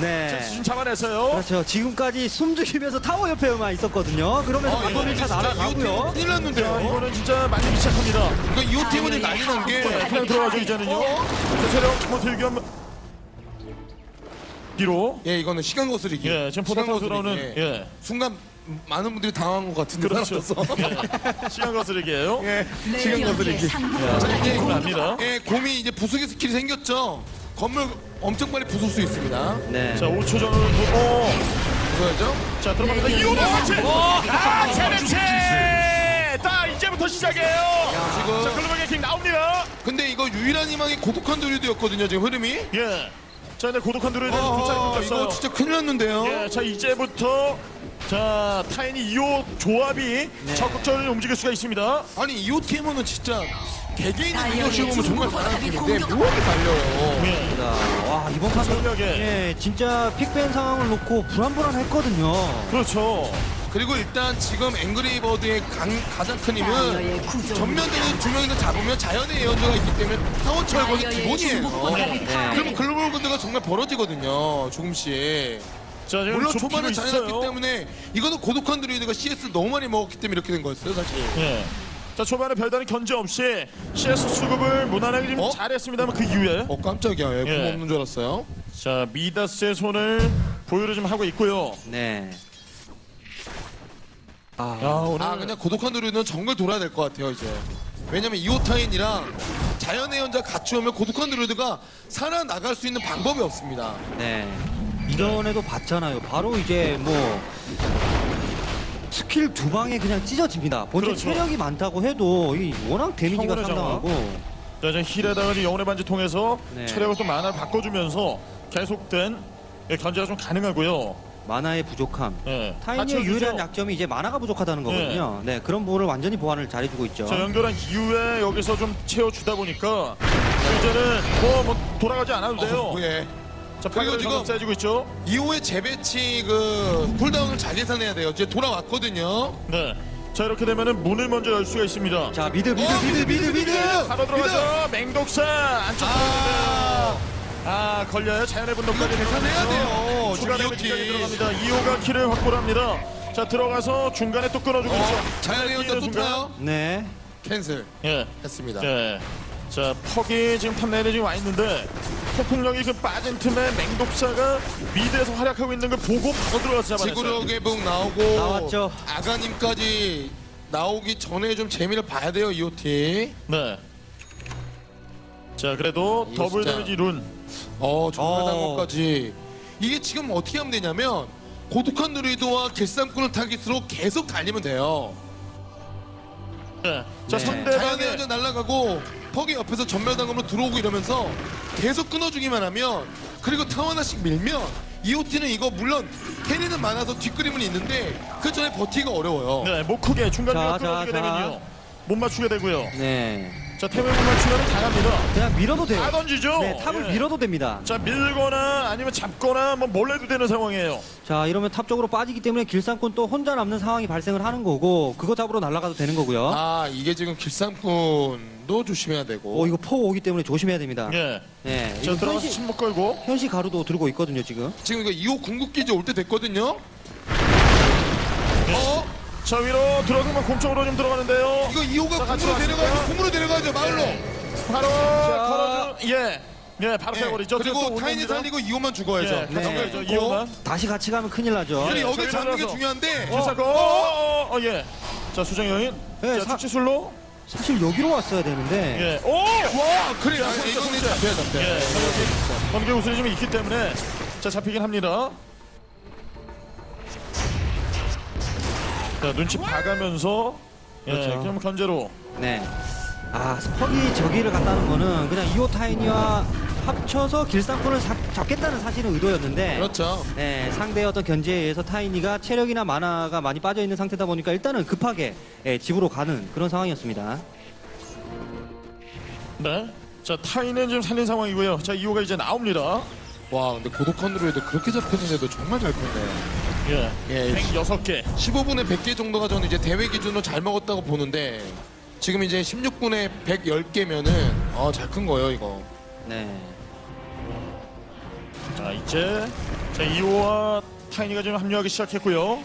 네. 지금 잡아냈어요. 그렇죠. 지금까지 숨죽이면서 타워 옆에만 있었거든요. 그러면서 어, 이거 bottom 1차 진짜 날아가고요. 큰일 자 났는데요 이거는 진짜 많이 시작합니다. 그러니까 이오 팀은 난리 난게 네, 그냥 들어가죠 이제는요. 자 체력 뭐 들기 한번 뒤로. 예, 이거는 시간 거스르기. 예, 지금 포탑. 들어오는 예. 예. 순간 많은 분들이 당한 것 같은데 그렇죠. 살았어. 예. 시간 거스르기예요. 예, 시간 레이디언트의 거스르기. 자, 이제 납니다. 예, 곰이 이제 부수기 스킬이 생겼죠. 건물 엄청 빨리 부술 수 있습니다. 네. 자 5초 전으로 오. 부숴야죠. 자 들어갑니다. 네, 네. 같이. 아 체르체. 자 이제부터 시작이에요. 지금 자 글로벌 킹 나옵니다. 근데 이거 유일한 희망이 고독한 도리도였거든요. 지금 흐름이. 예. 자 근데 고독한 대해서 아, 불찰이 끊겼어요. 이거 진짜 큰일 났는데요. 예. 자 이제부터 자 타이니 2호 조합이 적극적으로 움직일 수가 있습니다. 아니 이호 팀은 진짜 개개인의 다이어의 능력치고 보면 정말 잘하는 팀인데 묘하게 달려요. 예. 자, 와 이번 판도. 예, 진짜 픽밴 상황을 놓고 불안불안했거든요. 그렇죠. 그리고 일단 지금 앵그리버드의 강, 가장 큰 힘은 전면대는 두 명이서 잡으면 자연의 예언자가 있기 때문에 타워 철거는 기본이에요. 네. 그러면 글로벌 군대가 정말 벌어지거든요. 조금씩. 자 지금 물론 초반에 잘해놨기. 때문에 이거는 고독한 드루이드가 CS 너무 많이 먹었기 때문에 이렇게 된 거였어요, 사실. 예. 자 초반에 별다른 견제 없이 CS 수급을 무난하게 좀 어? 잘했습니다만 그 이후에 어 깜짝이야. 예, 예. 공 없는 줄 알았어요. 자 미다스의 손을 보유를 좀 하고 있고요. 네. 아, 야 오늘 아 그냥 고독한 누리는 정글 돌아야 될 것 같아요 이제. 왜냐면 이오타인이랑 자연의 연자 같이 오면 고독한 누리드가 살아나갈 수 있는 방법이 없습니다. 네. 이전에도 봤잖아요. 바로 이제 뭐 스킬 두 방에 그냥 찢어집니다. 본체 그렇죠. 체력이 많다고 해도 이 워낙 데미지가 평온의 상당하고 자, 이제 힐에다가 이제 영혼의 반지 통해서 네. 체력을 또 만화를 바꿔주면서 계속된 예, 견제가 좀 가능하고요. 만화의 부족함. 예, 타인의 받쳐주죠. 유일한 약점이 이제 만화가 부족하다는 거거든요. 네, 그런 부분을 완전히 보완을 잘해주고 있죠. 자 연결한 이후에 여기서 좀 채워주다 보니까 이제는 뭐, 뭐 돌아가지 않아도 돼요. 어, 예. 자 그리고 지금- 세지고 있죠. 이후에 재배치 그 쿨다운을 잘 계산해야 돼요. 이제 돌아왔거든요. 네. 자 이렇게 되면은 문을 먼저 열 수가 있습니다. 자, mid, mid, 어, mid, mid, mid. 바로 들어가죠. 맹독사 안쪽 아. 아 걸려요. 자연의 분노까지 계산해야 돼요. 추가 damage까지. 들어갑니다. 이오가 kill을 확보를 합니다. 자 들어가서 중간에 또 끊어주고 있죠. 자연의 예언자 또. 타요. 네. Cancel 예. 했습니다. 예. 자 퍽이 지금 top 내에 지금 와 있는데 폭풍령이 그 빠진 틈에 맹독사가 mid에서 활약하고 있는 걸 보고 바로 들어가서 잡아냈어요. 지구력의 북 나오고 나왔죠. 아가님까지 나오기 전에 좀 재미를 봐야 돼요 EoT. 네. 자 그래도 이거 더블 진짜- damage rune. 어 정말 어. 단검까지 이게 지금 어떻게 하면 되냐면 고독한 드루이드와 길쌈꾼을 타깃으로 계속 달리면 돼요. 네. 자 네. 상대방의 예언자 날아가고 퍽이 옆에서 점멸 단검으로 들어오고 이러면서 계속 끊어주기만 하면 그리고 타워 하나씩 밀면 EoT는 이거 물론 carry는 많아서 뒷그림은 있는데 그 전에 버티기가 어려워요. 네, 못 크게 중간 중간 자. 되면요. 못 맞추게 되고요. 네. 자 템을 못 맞추면 잘합니다. 그냥 밀어도 돼요. 다 던지죠. 네, top을 예. 밀어도 됩니다. 자 밀거나 아니면 잡거나 뭐 몰래도 되는 상황이에요. 자, 이러면 top 쪽으로 빠지기 때문에 길쌈꾼 또 혼자 남는 상황이 발생을 하는 거고 그거 잡으러 날아가도 되는 거고요. 아 이게 지금 길쌈꾼 도 조심해야 되고. 어, 이거 퍽 오기 때문에 조심해야 됩니다. 예. 네. 자 이거 들어가서 현시, 침묵 걸고. 현시 가루도 들고 있거든요, 지금. 지금 이거 2호 궁극기지 올때 됐거든요. 어? 자 위로 들어가면 공쪽으로 좀 들어가는데요. 이거 2호가 자, 왔습니다. 내려가야죠. 궁으로 내려가야죠. 마을로. 바로 걸어주. 예. 예, 바로 예. 세버리죠. 그리고 타인이 살리고 2호만 죽어야죠. 예, 네. 네. 있고. 이호만. 다시 같이 가면 큰일 나죠. 예, 여기 잡는 게. 중요한데. 기사고. 어, 어, 어, 예. 자 수정 여인. 네, 자 사- 수치술로. 사실 여기로 왔어야 되는데. 예. 오. 와, 그래. 자, 손재, 이거는. 잡혀야 잡혀. 예. 자, 여기 번개 우선이 좀 있기 때문에 자 잡히긴 합니다. 자 눈치 봐가면서 예, 그렇죠. 그럼 견제로 네. 아, 스퍽이 저기를 갔다는 거는 그냥 이호 타이니와 합쳐서 길상꾼을 사- 잡겠다는 사실은 의도였는데. 그렇죠. 네, 상대의 어떤 견제에 의해서 타이니가 체력이나 만화가 많이 빠져 있는 상태다 보니까 일단은 급하게 예, 집으로 가는 그런 상황이었습니다. 네. 자 타이는 지금 살린 상황이고요. 자 이호가 이제 나옵니다. 와, 근데 고독한 누리에도 그렇게 잡혔는데도 정말 잘 폈네요. 예. 예. 106개. 15분에 100개 정도가 저는 이제 대회 기준으로 잘 먹었다고 보는데 지금 이제 16분에 110개면은 어, 잘 큰 거예요, 이거. 네. 자 이제 자 이호와 타이니가 지금 합류하기 시작했고요.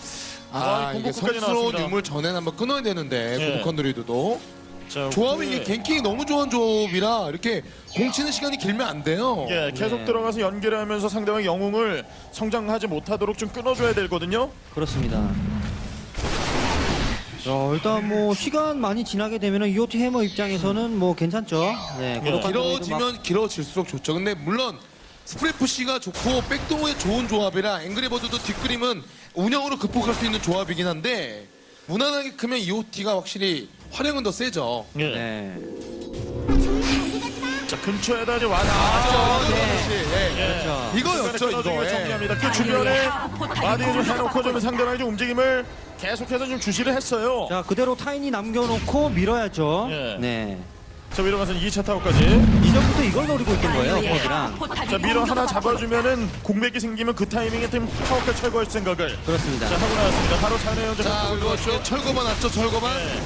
아, 이게 공격까지 성스러운 나왔습니다. 유물 전에 한번 끊어야 되는데 예. 고독한 누리도도 자, 조합이 이게 갱킹이 너무 좋은 조합이라 이렇게 공치는 시간이 길면 안 돼요. 예, 계속 네. 들어가서 연결하면서 상대방 영웅을 성장하지 못하도록 좀 끊어줘야 되거든요. 그렇습니다. 어, 일단 뭐 시간 많이 지나게 되면 은 이오티 해머 입장에서는 뭐 괜찮죠. 네, 예. 길어지면 길어질수록 좋죠. 근데 물론 스프레프시가 좋고 백동호의 좋은 조합이라 앵그리버드도 뒷그림은 운영으로 극복할 수 있는 조합이긴 한데 무난하게 크면 EOT가 확실히 활용은 더 세죠. 예. 네. 자 근처에다 이제 와서 아, 이거 네. 역시, 예. 그렇죠. 이거였죠, 이거. 이거 예. 정리합니다. 그 주변에 마디에 좀 해놓고 좀 상대방의 좀 움직임을 계속해서 좀 주시를 했어요. 자, 그대로 타인이 남겨놓고 밀어야죠. 예. 네. 자 위로 가서 2차 타워까지. 이전부터 이걸 노리고 있던 거예요, 퍽이랑. 자 미러 하나 잡아주면은 공백이 생기면 그 타이밍에 팀 타워까지 철거할 생각을 그렇습니다. 자 하고 나왔습니다. 바로 차례 현재 자, 이거 있죠. 철거만 왔죠, 철거만. 네.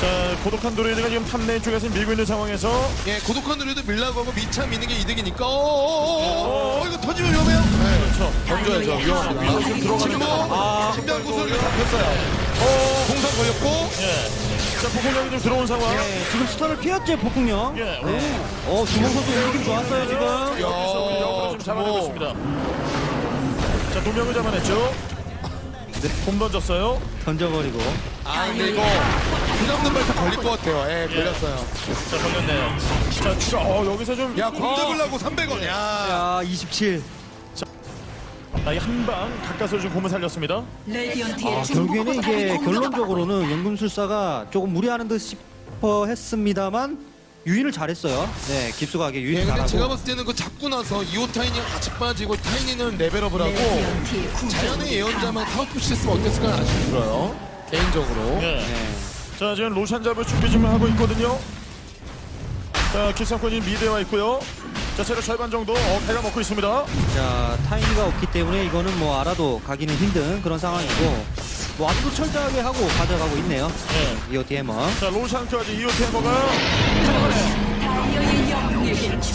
자 고독한 도레이드가 지금 탑레인 쪽에서 밀고 있는 상황에서 예, 고독한 누리도 밀라고 하고 미차 미는 게 이득이니까. 어, 어, 어, 어, 이거 터지면 위험해요. 네. 그렇죠. 던져야죠, 위험합니다. 지금 들어가는. 거. 아, 신비한 구슬 이거 잡혔어요. 공상 걸렸고. 예. 자, 폭풍력이 좀 들어온 상황. 네, 지금 스턴을 피했죠 폭풍령. 예, 네. 어 주몽 선수 움직임 좋았어요 지금. 여기서 우리 역으로 좀 잡아내고 있습니다. 자, 두 명을 잡아냈죠. 네, 홈 던졌어요. 던져버리고. 아 근데 이거 그 정도 발사 걸릴 것 같아요. 예, 걸렸어요. 자, 걸렸네요. 자, 추가, 어, 여기서 좀. 야, 공 어, 잡으려고 300원. 야. 야 27. 아, 한방 가까스로 좀 공을 살렸습니다. 아, 결국에는 이게 결론적으로는 연금술사가 조금 무리하는 듯 싶어 했습니다만 유인을 잘했어요. 네, 깊숙하게 예, 유인 근데 잘하고. 제가 봤을 때는 그 잡고 나서 이오 타이니랑 같이 빠지고 타이니는 레벨업을 하고 자연의 예언자만 타워 push 했으면 어땠을까 아쉬움 들어요. 개인적으로. 예. 네. 자, 지금 로션 잡을 준비 좀 하고 있거든요. 자, 기상권이 미대에 와 있고요. 자, 체력 절반 정도 어, 배가 먹고 있습니다. 자, 타이니가 없기 때문에 이거는 뭐 알아도 가기는 힘든 그런 상황이고 뭐 아직도 철저하게 하고 가져가고 있네요. 예. 이오티 해머. 자, 로션까지 이호 테머가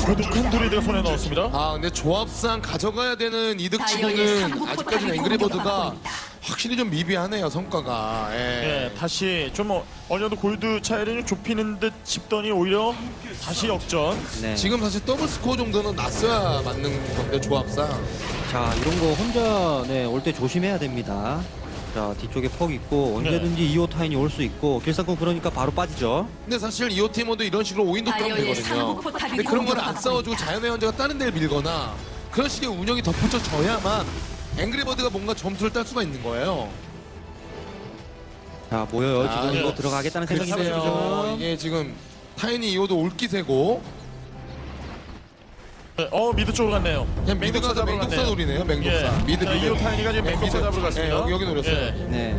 고독한 드리드가 손에 넣었습니다. 아 근데 조합상 가져가야 되는 이득치고는 아직까지는 앵그리버드가. 확실히 좀 미비하네요 성과가. 예. 예, 다시 좀 어, 어느 정도 골드 차이를 좀 좁히는 듯 싶더니 오히려 다시 역전. 네. 지금 사실 더블 스코어 정도는 났어야 맞는 건데 조합상. 자, 이런 거 혼자 네, 올 때 조심해야 됩니다. 자, 뒤쪽에 퍽 있고 언제든지 이오 타인이 올 수 있고 길상권 그러니까 바로 빠지죠. 근데 사실 이호 팀원도 이런 식으로 오인도 따면 다이어의 되거든요. 상부 포탑이 근데 그런 걸안 공격받고 싸워주고. 자연의 현자가 다른 데를 밀거나 그런 식의 운영이 덧붙여져야만 앵그리버드가 뭔가 점수를 딸 수가 있는 거예요. 자, 모여요. 아, 지금 예. 이거 들어가겠다는 생각이 글쎄요. 들죠. 이게 지금 타이니 이오도 올기세고 네, 어, mid 쪽으로 갔네요. 그냥 mid가 맹독사 잡으러 맹독사. 노리네요. 맹독사. 예. mid 자, mid. 이오 타이니가 지금 예, 맹독사 mid. 잡으러 갔습니다. 예, 여기, 여기 노렸어요. 예. 네.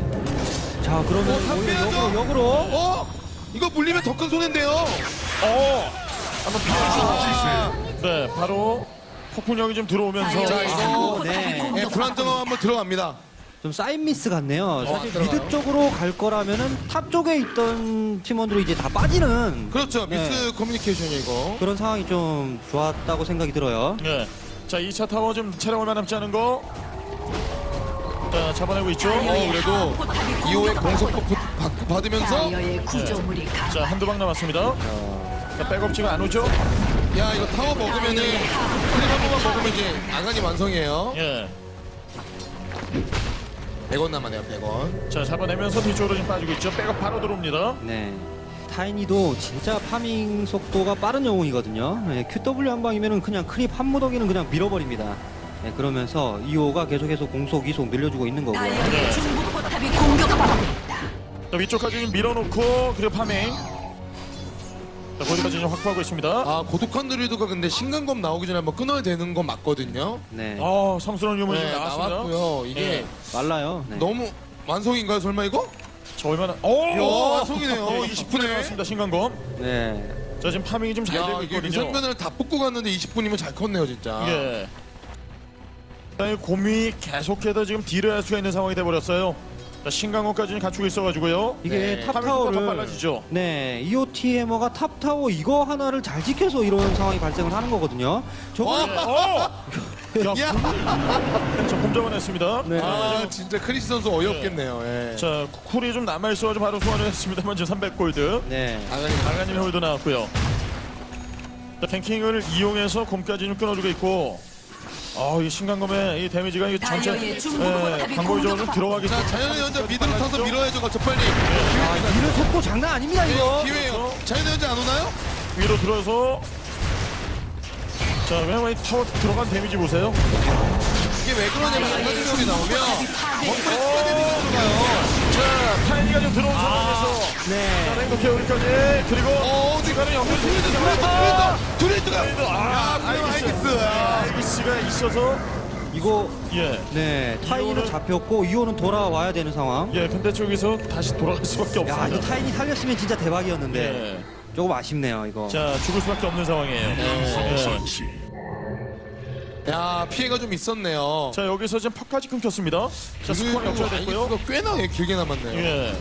자, 그러면 어. 역으로 역으로 어? 이거 물리면 더 큰 손해인데요. 어, 한번 비켜주시죠. 네, 바로 폭풍령이 좀 들어오면서 자, 이거- 상부 포탑이 네. 예, 공격받고 불안정함 한번 들어갑니다. 좀 사인 미스 같네요. 사실 들어가요. mid 쪽으로 갈 거라면은 top 쪽에 있던 팀원들이 이제 다 빠지는 그렇죠. 네. miscommunication이 이거. 그런 상황이 좀 좋았다고 생각이 들어요. 네. 자, 2차 타워 좀 체력 얼마 남지 않은 거. 자, 잡아내고 있죠. 어, 그래도 하부 포탑이 이오의 공격받고 공속폭 있다. 받- 받으면서 구조물이 자, 강 한두 방 남았습니다. 자, 백업지가 안 오죠? 야 이거 타워 먹으면은 번만 먹으면 이제 아간이 완성이에요. 예. 100원 남았네요. 100원. 자, 잡아내면서 뒤쪽으로 좀 빠지고 있죠. 백업 바로 들어옵니다. 네. 타이니도 진짜 farming 속도가 빠른 영웅이거든요. 네, QW 한 방이면은 그냥 creep 한 무더기는 그냥 밀어버립니다. 네, 그러면서 이오가 계속해서 공속 이속 늘려주고 있는 거고요. 다이어의 중부 포탑이 공격받고 있다. 자, 위쪽까지 밀어놓고 그리고 파밍. 자, 거기까지 좀 확보하고 있습니다. 아 고독한 드리드가 근데 신간검 나오기 전에 한번 끊어야 되는 건 맞거든요. 네. 어, 성스러운 유물이 좀 네, 나왔습니다. 나왔고요. 이게 예. 말라요. 네. 너무 완성인가요? 설마 이거? 자, 얼마나? 오! 야, 완성이네요. 어, 20분에 나왔습니다. 신간검. 네. 자, 지금 파밍이 좀 잘 야 되고 이게 있거든요. 위성변을 다 뽑고 갔는데 20분이면 잘 컸네요 진짜. 예. 자, 이 곰이 계속해서 지금 딜을 할 수가 있는 상황이 돼버렸어요. 자, 신강호까지는 갖추고 있어가지고요. 이게 네. 탑 파밍 속도가 더 타워를 빨라지죠. 네, EOT 해머가 탑 타워 이거 하나를 잘 지켜서 이런 상황이 발생을 하는 거거든요. 저거 와! 어! 야, 곰 잡아냈습니다. 네. 아 진짜 크리스 선수 어이없겠네요. 예. 자, 쿨이 좀 남아있어가지고 바로 소환을 했습니다만 지금 300골드. 네. 강가님의 홀도 나왔고요. 자, 탱킹을 이용해서 곰까지 좀 끊어주고 있고. 아, 이 신강검의 이 데미지가 이 전체 다이어의 예, 광고적으로 좀 공격받고 들어가기 자 자연의 현자 미드로 타서 밀어야죠. 가서 빨리. 아, 이런 속도 장난 아닙니다, 이거. 기회예요. 자연의 현자 안 오나요? 위로 들어서 자, 왜냐면 이 타워 들어간 데미지 보세요. 이게 왜 그러냐면 안가지력이 나오면 건물에 어. 추가 데미지가 들어가요. 자, 타이니가 좀 들어온 상황에서 자, 네. 랭크 케어리까지 그리고 어, 중간에 연결 아! 트레이드, 트레이드가. 트레이드. 아, 알겠어요. 알겠어. 아. 있어서 이거 예. 네, 타이니는 이오는- 잡혔고 이오는 돌아와야 되는 상황. 예, 근데 저기서 다시 돌아갈 수밖에 야, 이거 없습니다. 타이니 살렸으면 진짜 대박이었는데 예. 조금 아쉽네요, 이거. 자, 죽을 수밖에 없는 상황이에요. 예. 야, 피해가 좀 있었네요. 자, 여기서 지금 퍽까지 끊겼습니다. 자, 스코어 역전됐고요. 아이기스가 꽤나 길게 남았네요. 예.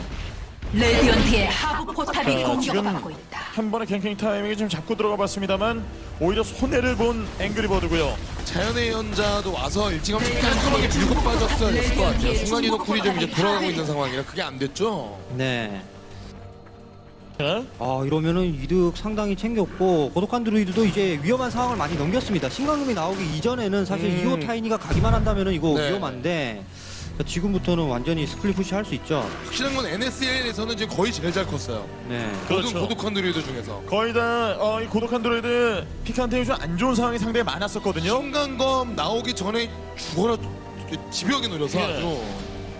레디언트의 하부 포탑이 자, 공격받고 있다. 한 번의 ganking 타이밍이 좀 잡고 들어가 봤습니다만 오히려 손해를 본 앵그리버드고요. 자연의 현자도 와서 일찌감치 깔끔하게 밀고 빠졌어야 됐을 것 같아요. 순간 이동 cool이 좀 이제 돌아가고 있는 상황이라 그게 안 됐죠. 네. 예. 아 이러면은 이득 상당히 챙겼고 고독한 드루이드도 이제 위험한 상황을 많이 넘겼습니다. 신광검이 나오기 이전에는 사실 음. 이오 타이니가 가기만 한다면은 이거 네. 위험한데 지금부터는 완전히 split push 할 수 있죠. 확실한 건 NSL에서는 지금 거의 제일 잘 컸어요. 네. 그렇죠. 모든 고독한 드루이드 중에서. 거의 다, 어, 이 고독한 드루이드 픽한테 요즘 안 좋은 상황이 상당히 많았었거든요. 신광검 나오기 전에 죽어라 집요하게 노려서 예. 아주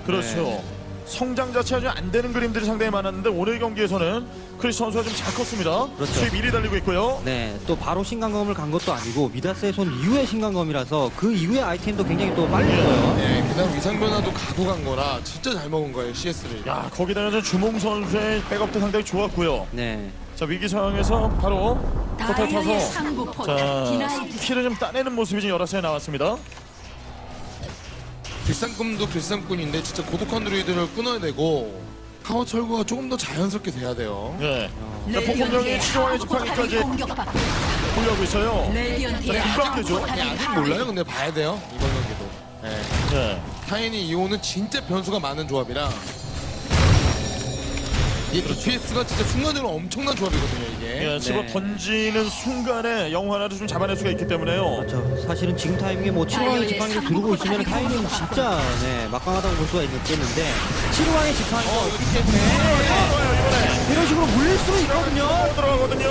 그렇죠. 네. 성장 자체 아주 안 되는 그림들이 상당히 많았는데 오늘 경기에서는 크리스 선수가 좀 잘 컸습니다. 그렇죠. 수입 1위 달리고 있고요. 네, 또 바로 신광검을 간 것도 아니고 미다스의 손 이후의 신광검이라서 그 이후의 아이템도 굉장히 또 빨리 떠요. 네, 그다음 위상 변화도 가고 간 거라 진짜 잘 먹은 거예요 CS를. 야 거기다가 저 주몽 선수의 백업도 상당히 좋았고요. 네. 자 위기 상황에서 바로 포탈 타서 자 키를 좀 따내는 모습이 지금 여러 차례 나왔습니다. 길상꾼도 길상꾼인데 진짜 고독한 드루이드를 끊어야 되고 파워 철거가 조금 더 자연스럽게 돼야 돼요. 예. 자 폭풍령이 치료와의 지팡이까지 보려고 있어요. 자. 포탑이 아니, 아직 몰라요. 근데 봐야 돼요. 이번 경기도. 네. 예. 타인이 이호는 진짜 변수가 많은 조합이라 이게 DPS가 진짜 순간적으로 엄청난 조합이거든요 이게. 예, 집어 네. 던지는 순간에 영웅 하나를 좀 잡아낼 수가 있기 때문에요. 그렇죠. 사실은 지금 타이밍에 뭐 7왕의 지팡이를 두르고 있으면 타이밍은 진짜 네, 막강하다고 볼 수가 있겠는데 7왕의 지팡이가 없기 때문에 이런 식으로 물릴 수는 있거든요. 들어가거든요.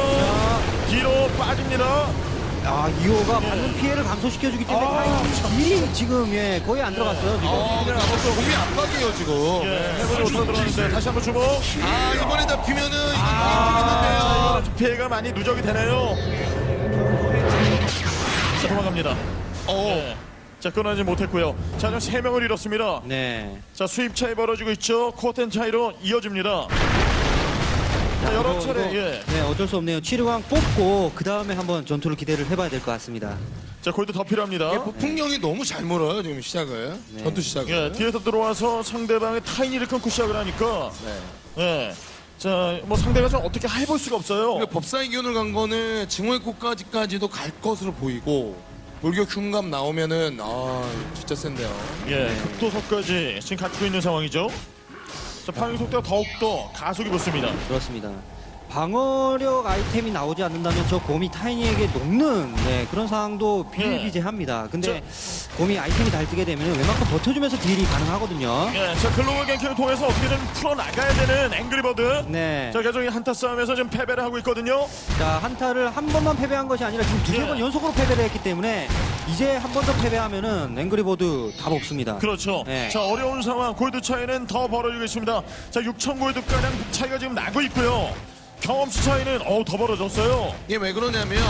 뒤로 빠집니다. 아, 2호가 받는 피해를 감소시켜주기 때문에 타이밍이 이미 지금 예, 거의 안 들어갔어요. 지금. 아, 아무튼 몸이 압박이에요 지금. 예, 해보지 못하고 들어가는데 다시 한번 주목. 아 이번에 잡히면은 이거 아, 아, 자, 피해가 많이 누적이 되네요. 자, 도망갑니다. 어. 예. 자, 끊어내지 못했고요. 자, 지금 세 명을 잃었습니다. 네. 자, 수입 차이 벌어지고 있죠. 코텐 차이로 이어집니다. 자, 여러 이거, 차례, 이거, 예. 네, 어쩔 수 없네요. 7왕 뽑고 그 다음에 한번 전투를 기대를 해봐야 될 것 같습니다. 자, 골드 더 필요합니다. 이게 폭풍령이 너무 잘 물어요 지금 시작을 네. 전투 시작을. 예, 뒤에서 들어와서 상대방의 타이니를 끊고 시작을 하니까, 네. 예. 자, 뭐 상대가 좀 어떻게 해볼 수가 없어요. 그리고 법사의 기운을 간 거는 증오의 꽃까지까지도 갈 것으로 보이고 물격 흉감 나오면은 아 진짜 센데요. 예, 극도석까지 지금 갖추고 있는 상황이죠. 자, 파괴 속도가 더욱더 가속이 붙습니다. 그렇습니다. 방어력 아이템이 나오지 않는다면 저 곰이 타이니에게 녹는 네, 그런 상황도 비일비재합니다. 근데 곰이 아이템이 잘 뜨게 되면 웬만큼 버텨주면서 deal이 가능하거든요. 예, 자, 글로벌 ganking을 통해서 어떻게든 풀어나가야 되는 앵그리버드. 네. 자, 계속 이 한타 싸움에서 지금 패배를 하고 있거든요. 자, 한타를 한 번만 패배한 것이 아니라 지금 두세 예. 번 연속으로 패배를 했기 때문에 이제 한 번 더 패배하면은 앵그리버드 답 없습니다. 그렇죠. 네. 자, 어려운 상황, 골드 차이는 더 벌어지고 있습니다. 자, 6천 골드가량 차이가 지금 나고 있고요. 경험치 차이는 어우 더 벌어졌어요. 이게 왜 그러냐면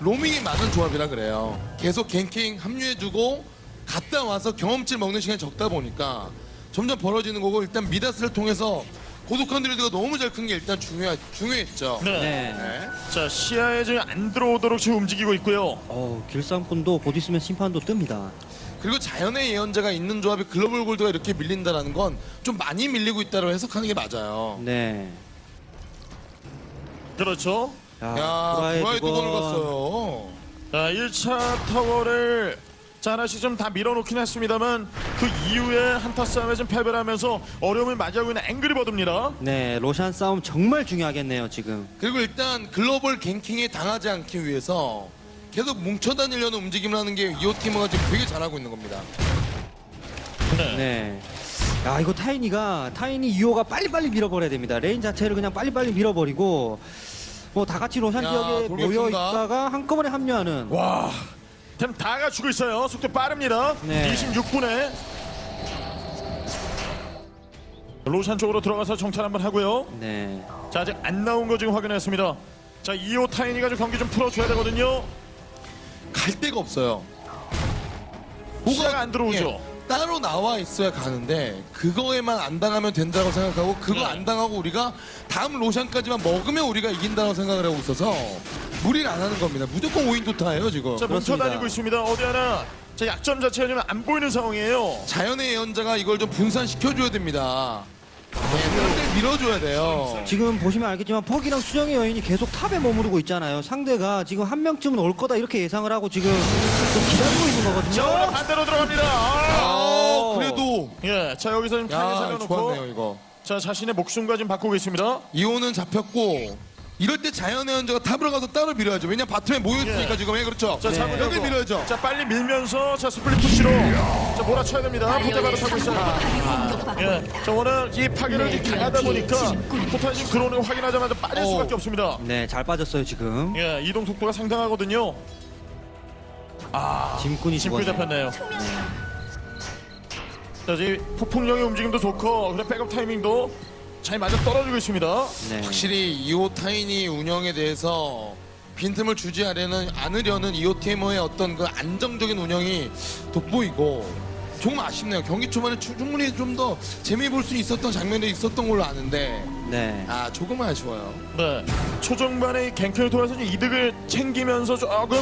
로밍이 많은 조합이라 그래요. 계속 갱킹 합류해주고 갔다 와서 경험치 먹는 시간이 적다 보니까 점점 벌어지는 거고 일단 미다스를 통해서 고독한 드리드가 너무 잘 큰 게 일단 중요 중요했죠. 네. 네. 네. 자, 시야에 지금 안 들어오도록 지금 움직이고 있고요. 어, 길상꾼도 곧 있으면 심판도 뜹니다. 그리고 자연의 예언자가 있는 조합이 글로벌 골드가 이렇게 밀린다라는 건 좀 많이 밀리고 있다고 해석하는 게 맞아요. 네. 그렇죠. 야, 브라이 두 번을 번. 갔어요. 자, 1차 타워를 자, 하나씩 좀 다 밀어놓긴 했습니다만 그 이후에 한타 싸움에 좀 패배를 하면서 어려움을 맞이하고 있는 앵그리버드입니다. 네, 로샨 싸움 정말 중요하겠네요, 지금. 그리고 일단 글로벌 갱킹에 당하지 않기 위해서 계속 뭉쳐다니려는 움직임을 하는 게 이오 팀이 지금 되게 잘하고 있는 겁니다. 네. 네. 야, 이거 타이니가 타이니 이오가 빨리빨리 밀어버려야 됩니다. lane 자체를 그냥 빨리빨리 밀어버리고 뭐 다 같이 로샨 야, 지역에 돌격수인가? 모여 있다가 한꺼번에 합류하는 와, 템 다 갖추고 있어요. 속도 빠릅니다. 네. 26분에 로샨 쪽으로 들어가서 정찰 한번 하고요. 네. 자, 아직 안 나온 거 지금 확인했습니다. 자, 2호 타이니가 좀 경기 좀 풀어줘야 되거든요. 갈 데가 없어요. 시야가 안 들어오죠. 예, 따로 나와 있어야 가는데 그거에만 안 당하면 된다고 생각하고 그거 네. 안 당하고 우리가 다음 로션까지만 먹으면 우리가 이긴다고 생각을 하고 있어서 무리를 안 하는 겁니다. 무조건 5인 도타예요 지금. 자, 그렇습니다. 뭉쳐 다니고 있습니다. 어디 하나 자, 약점 자체가 지금 안 보이는 상황이에요. 자연의 예언자가 이걸 좀 분산시켜줘야 됩니다. 네, 상대를 밀어줘야 돼요. 지금 보시면 알겠지만 퍽이랑 수정의 여인이 계속 top에 머무르고 있잖아요. 상대가 지금 한 명쯤은 올 거다 이렇게 예상을 하고 지금 좀 기다리고 있는 자, 거거든요. 반대로 들어갑니다. 아! 아, 그래도 예, 자 여기서 지금 야 살려놓고 좋았네요 이거. 자 자신의 목숨과 지금 바꾸고 있습니다. 이오는 잡혔고 이럴 때 자연의 현자가 top으로 가서 따로 밀어야죠. 왜냐 bottom에 모여있으니까 예. 지금 예, 그렇죠. 자 잡으려고. 여기 밀어야죠. 자 빨리 밀면서 자 split push로 자 몰아쳐야 됩니다. 포탑바로 타고 있어요. 공격받고 예. 저 오늘 이 파괴력이 네, 강하다 뒤에 보니까 진군. 포탑이 지금 들어오는 거 확인하자마자 빠질 어. 수밖에 없습니다. 네, 잘 빠졌어요 지금. 예, 이동 속도가 상당하거든요. 짐꾼이 짐꾼이 죽었네요. 잡혔네요. 자, 지금 폭풍령의 움직임도 좋고 그래 백업 타이밍도 잘 맞아 떨어지고 있습니다. 네. 확실히 이호 타인이 운영에 대해서 빈틈을 주지 않으려는, 않으려는 이호 테이머의 어떤 그 안정적인 운영이 돋보이고 정말 아쉽네요. 경기 초반에 추- 충분히 좀 더 재미 볼 수 있었던 장면도 있었던 걸로 아는데 네. 아 조금은 아쉬워요. 네, 초중반에 갱킹을 통해서 좀 이득을 챙기면서 조금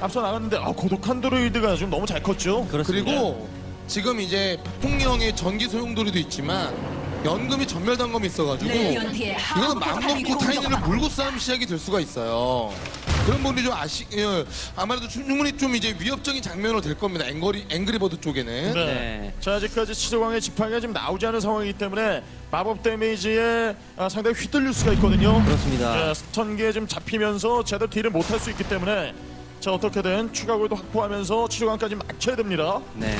앞서 나갔는데 아, 고독한 드로이드가 좀 너무 잘 컸죠. 그렇습니다. 그리고 지금 이제 폭풍령의 전기 소용돌이도 있지만 연금이 전멸 단검이 있어가지고 하부 이거는 맘 포탑이 먹고 타이밍을 공격받고 물고 싸움 시작이 될 수가 있어요. 그런 부분이 좀 아시, 예, 아무래도 충분히 좀 이제 위협적인 장면으로 될 겁니다. 앵거리, 앵그리버드 쪽에는. 네. 네. 자 아직까지 치즈광의 지팡이가 지금 나오지 않은 상황이기 때문에 마법 데미지에 아, 상당히 휘둘릴 수가 있거든요. 그렇습니다. 예, 스턴기에 좀 잡히면서 제대로 딜을 못할 수 있기 때문에 자 어떻게든 추가 골도 확보하면서 치즈광까지 막혀야 됩니다. 네.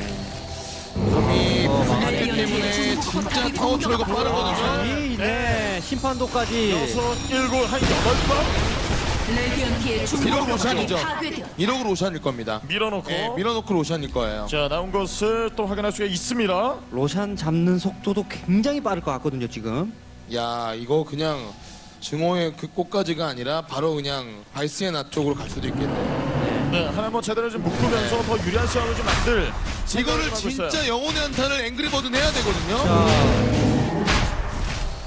이 어, 불가기 때문에 진짜 타워 트랙가 빠르거든요. 이, 네. 심판도까지. 여섯, 일곱, 한 여덟 번 레디언트의 중국 이러고 포탑이 로션이죠. 파괴되었다. 1억으로 로션일 겁니다. 밀어놓고 예, 밀어놓고 로션일 거예요. 자 나온 것을 또 확인할 수가 있습니다. 로샨 잡는 속도도 굉장히 빠를 것 같거든요 지금. 야 이거 그냥 증오의 그 꽃까지가 아니라 바로 그냥 바이스의 쪽으로 갈 수도 있겠네요. 네, 하나 뭐 제대로 좀 묶으면서 더 유리한 싸움을 좀 만들. 이거를. 진짜 영혼의 한타를 앵그리버드 해야 되거든요.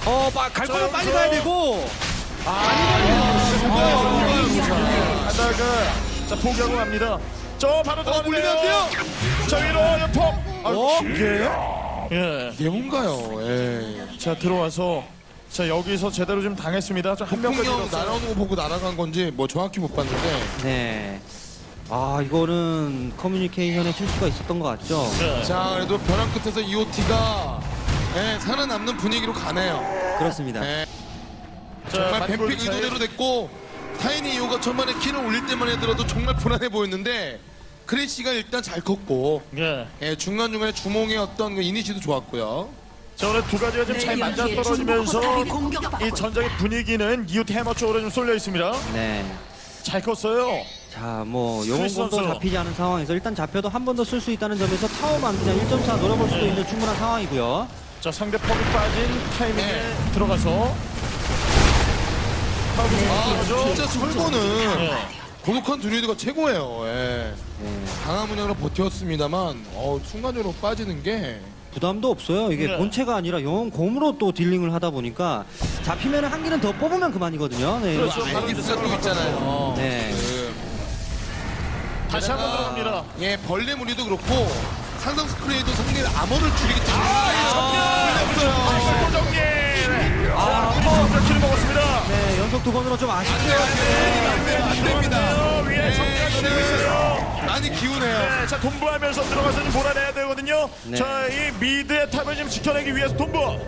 어, 빠, 갈 거면 자, 빨리 가야 되고. 하다가 자 포기하고 갑니다. 저 바로 어, 들어가는데요. 물리면 안 돼요. 저 위로 연폭. 아, 어? 이게요? 예. 이게 뭔가요? 예. 자 들어와서 자 여기서 제대로 좀 당했습니다. 저한 명까지 잃었어요. 날아오는 거 보고 날아간 건지 뭐 정확히 못 봤는데 네. 아, 이거는 커뮤니케이션에 실수가 있었던 것 같죠? 네. 자 그래도 벼랑 끝에서 EOT가 예, 살아남는 분위기로 가네요. 그렇습니다. 예, 자, 정말 뱀픽. 의도대로 됐고 타이니 이오가 천만에 키를 올릴 때만 해더라도 정말 불안해 보였는데 크래시가 일단 잘 컸고 예. 예, 중간중간에 주몽의 어떤 그 이니시도 좋았고요. 자 오늘 두 가지가 좀 잘 맞아 떨어지면서 포탑이 공격받고 이 전장의 분위기는 이웃 해머 쪽으로 좀 쏠려 있습니다. 네. 잘 컸어요. 자, 뭐 선수. 잡히지 않은 상황에서 일단 잡혀도 한 번 더 쓸 수 있다는 점에서 타워만 그냥 1.4 노려볼 수도 네. 있는 충분한 상황이고요. 자 상대 퍽이 빠진 타이밍에 네. 들어가서 아, 죠 진짜 설고는 예. 고독한 드루이드가 최고예요. 예. 네. 강한 문양으로 버텼습니다만 어, 순간적으로 빠지는 게 부담도 없어요. 이게 네. 본체가 아니라 영웅 곰으로 또 딜링을 하다 보니까 잡히면 한 개는 더 뽑으면 그만이거든요. 네. 그렇죠. 알기스가 또 있잖아요. 네. 그, 다시 한번 게다가, 들어갑니다. 예, 벌레 무리도 그렇고 상상 스프레이도 상대의 암호를 줄이기 때문에 아, 없어요. 고정기. 아, 먹었습니다. 네, 연속 두 번으로 좀 아쉽죠. 안 됩니다. 위에 정리가 되고 있어요. 많이 기우네요. 네, 자 돈부하면서 들어가서 좀 몰아내야 되거든요. 네. 자, 이 미드의 탑을 지금 지켜내기 위해서 돈부.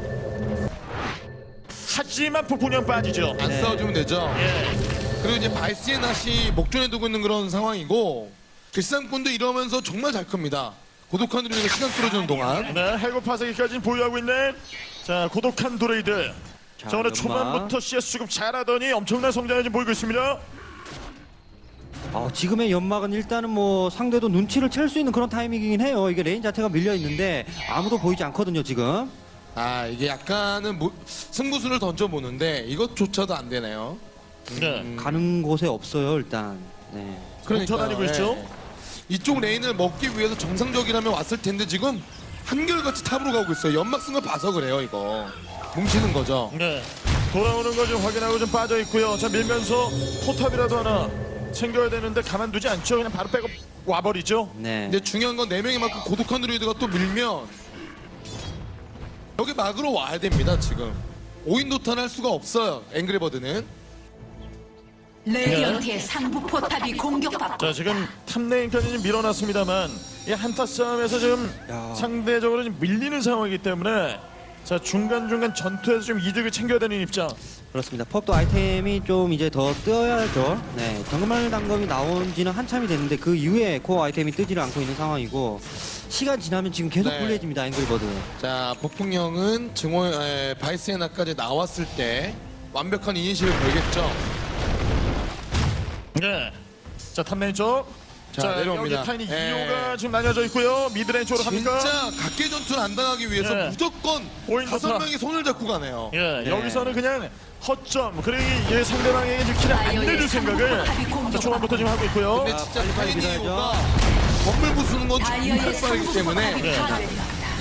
하지만 폭풍령 빠지죠. 안 네. 싸워주면 되죠. 예. 그리고 이제 낫이 목전에 두고 있는 그런 상황이고 길상꾼도 이러면서 정말 잘 큽니다. 고독한 드루이드가 시간 끌어주는 동안 네, 해고 파쇄기까지 보유하고 있는 자 고독한 드루이드. 자, 자, 오늘. 초반부터 CS 수급 잘하더니 엄청난 성장을 지금 보이고 있습니다. 어, 지금의 연막은 일단은 뭐 상대도 눈치를 챌 수 있는 그런 타이밍이긴 해요. 이게 lane 자체가 밀려 있는데 아무도 보이지 않거든요, 지금. 아 이게 약간은 뭐- 승부수를 던져보는데 이것조차도 안 되네요. 네. 가는 곳에 없어요, 일단. 네. 뭉쳐 다니고 있죠? 예. 이쪽 lane을 먹기 위해서 정상적이라면 왔을 텐데 지금 한결같이 top으로 가고 있어요. 연막 쓴걸 봐서 그래요 이거. 뭉치는 거죠. 네. 돌아오는 거 좀 확인하고 좀 빠져 있고요. 자 밀면서 포탑이라도 하나 챙겨야 되는데 가만두지 않죠. 그냥 바로 빼고 와버리죠. 네. 근데 중요한 건 네 명이 만큼 고독한 드루이드가 또 밀면 여기 막으로 와야 됩니다 지금. 5인 도탄 할 수가 없어요. 앵그리버드는. 레디언트의 상부 포탑이 공격받고 자 지금 top lane까지 좀 밀어놨습니다만 이 한타 싸움에서 지금 야. 상대적으로 좀 밀리는 상황이기 때문에 자 중간중간 전투에서 좀 이득을 챙겨야 되는 입장. 그렇습니다. 퍽도 아이템이 좀 이제 더 뜨어야죠. 네, 정말 단검이 나온 지는 한참이 됐는데 그 이후에 core 아이템이 뜨지를 않고 있는 상황이고 시간 지나면 지금 계속 네. 불리해집니다. 앵그리버드. 자, 폭풍령은 증오 에, 바이스의 낫까지 나왔을 때 완벽한 initi를 걸겠죠. 네. 자 top lane 쪽. 자, 내려옵니다. 여기 타이니 예. 이오가 지금 나뉘어져 있고요. mid lane 쪽으로 갑니까? 진짜 각개 전투를 안 당하기 위해서 예. 무조건 오인 다섯. 명이 손을 잡고 가네요. 예, 네. 여기서는 그냥 허점 그리고 이 상대방에게 kill을 안 내줄 생각을 자, 초반부터 지금 하고 있고요. 근데 아, 진짜 타이니 밀어야죠. 이오가 건물 부수는 건 정말 빠르기 때문에 네.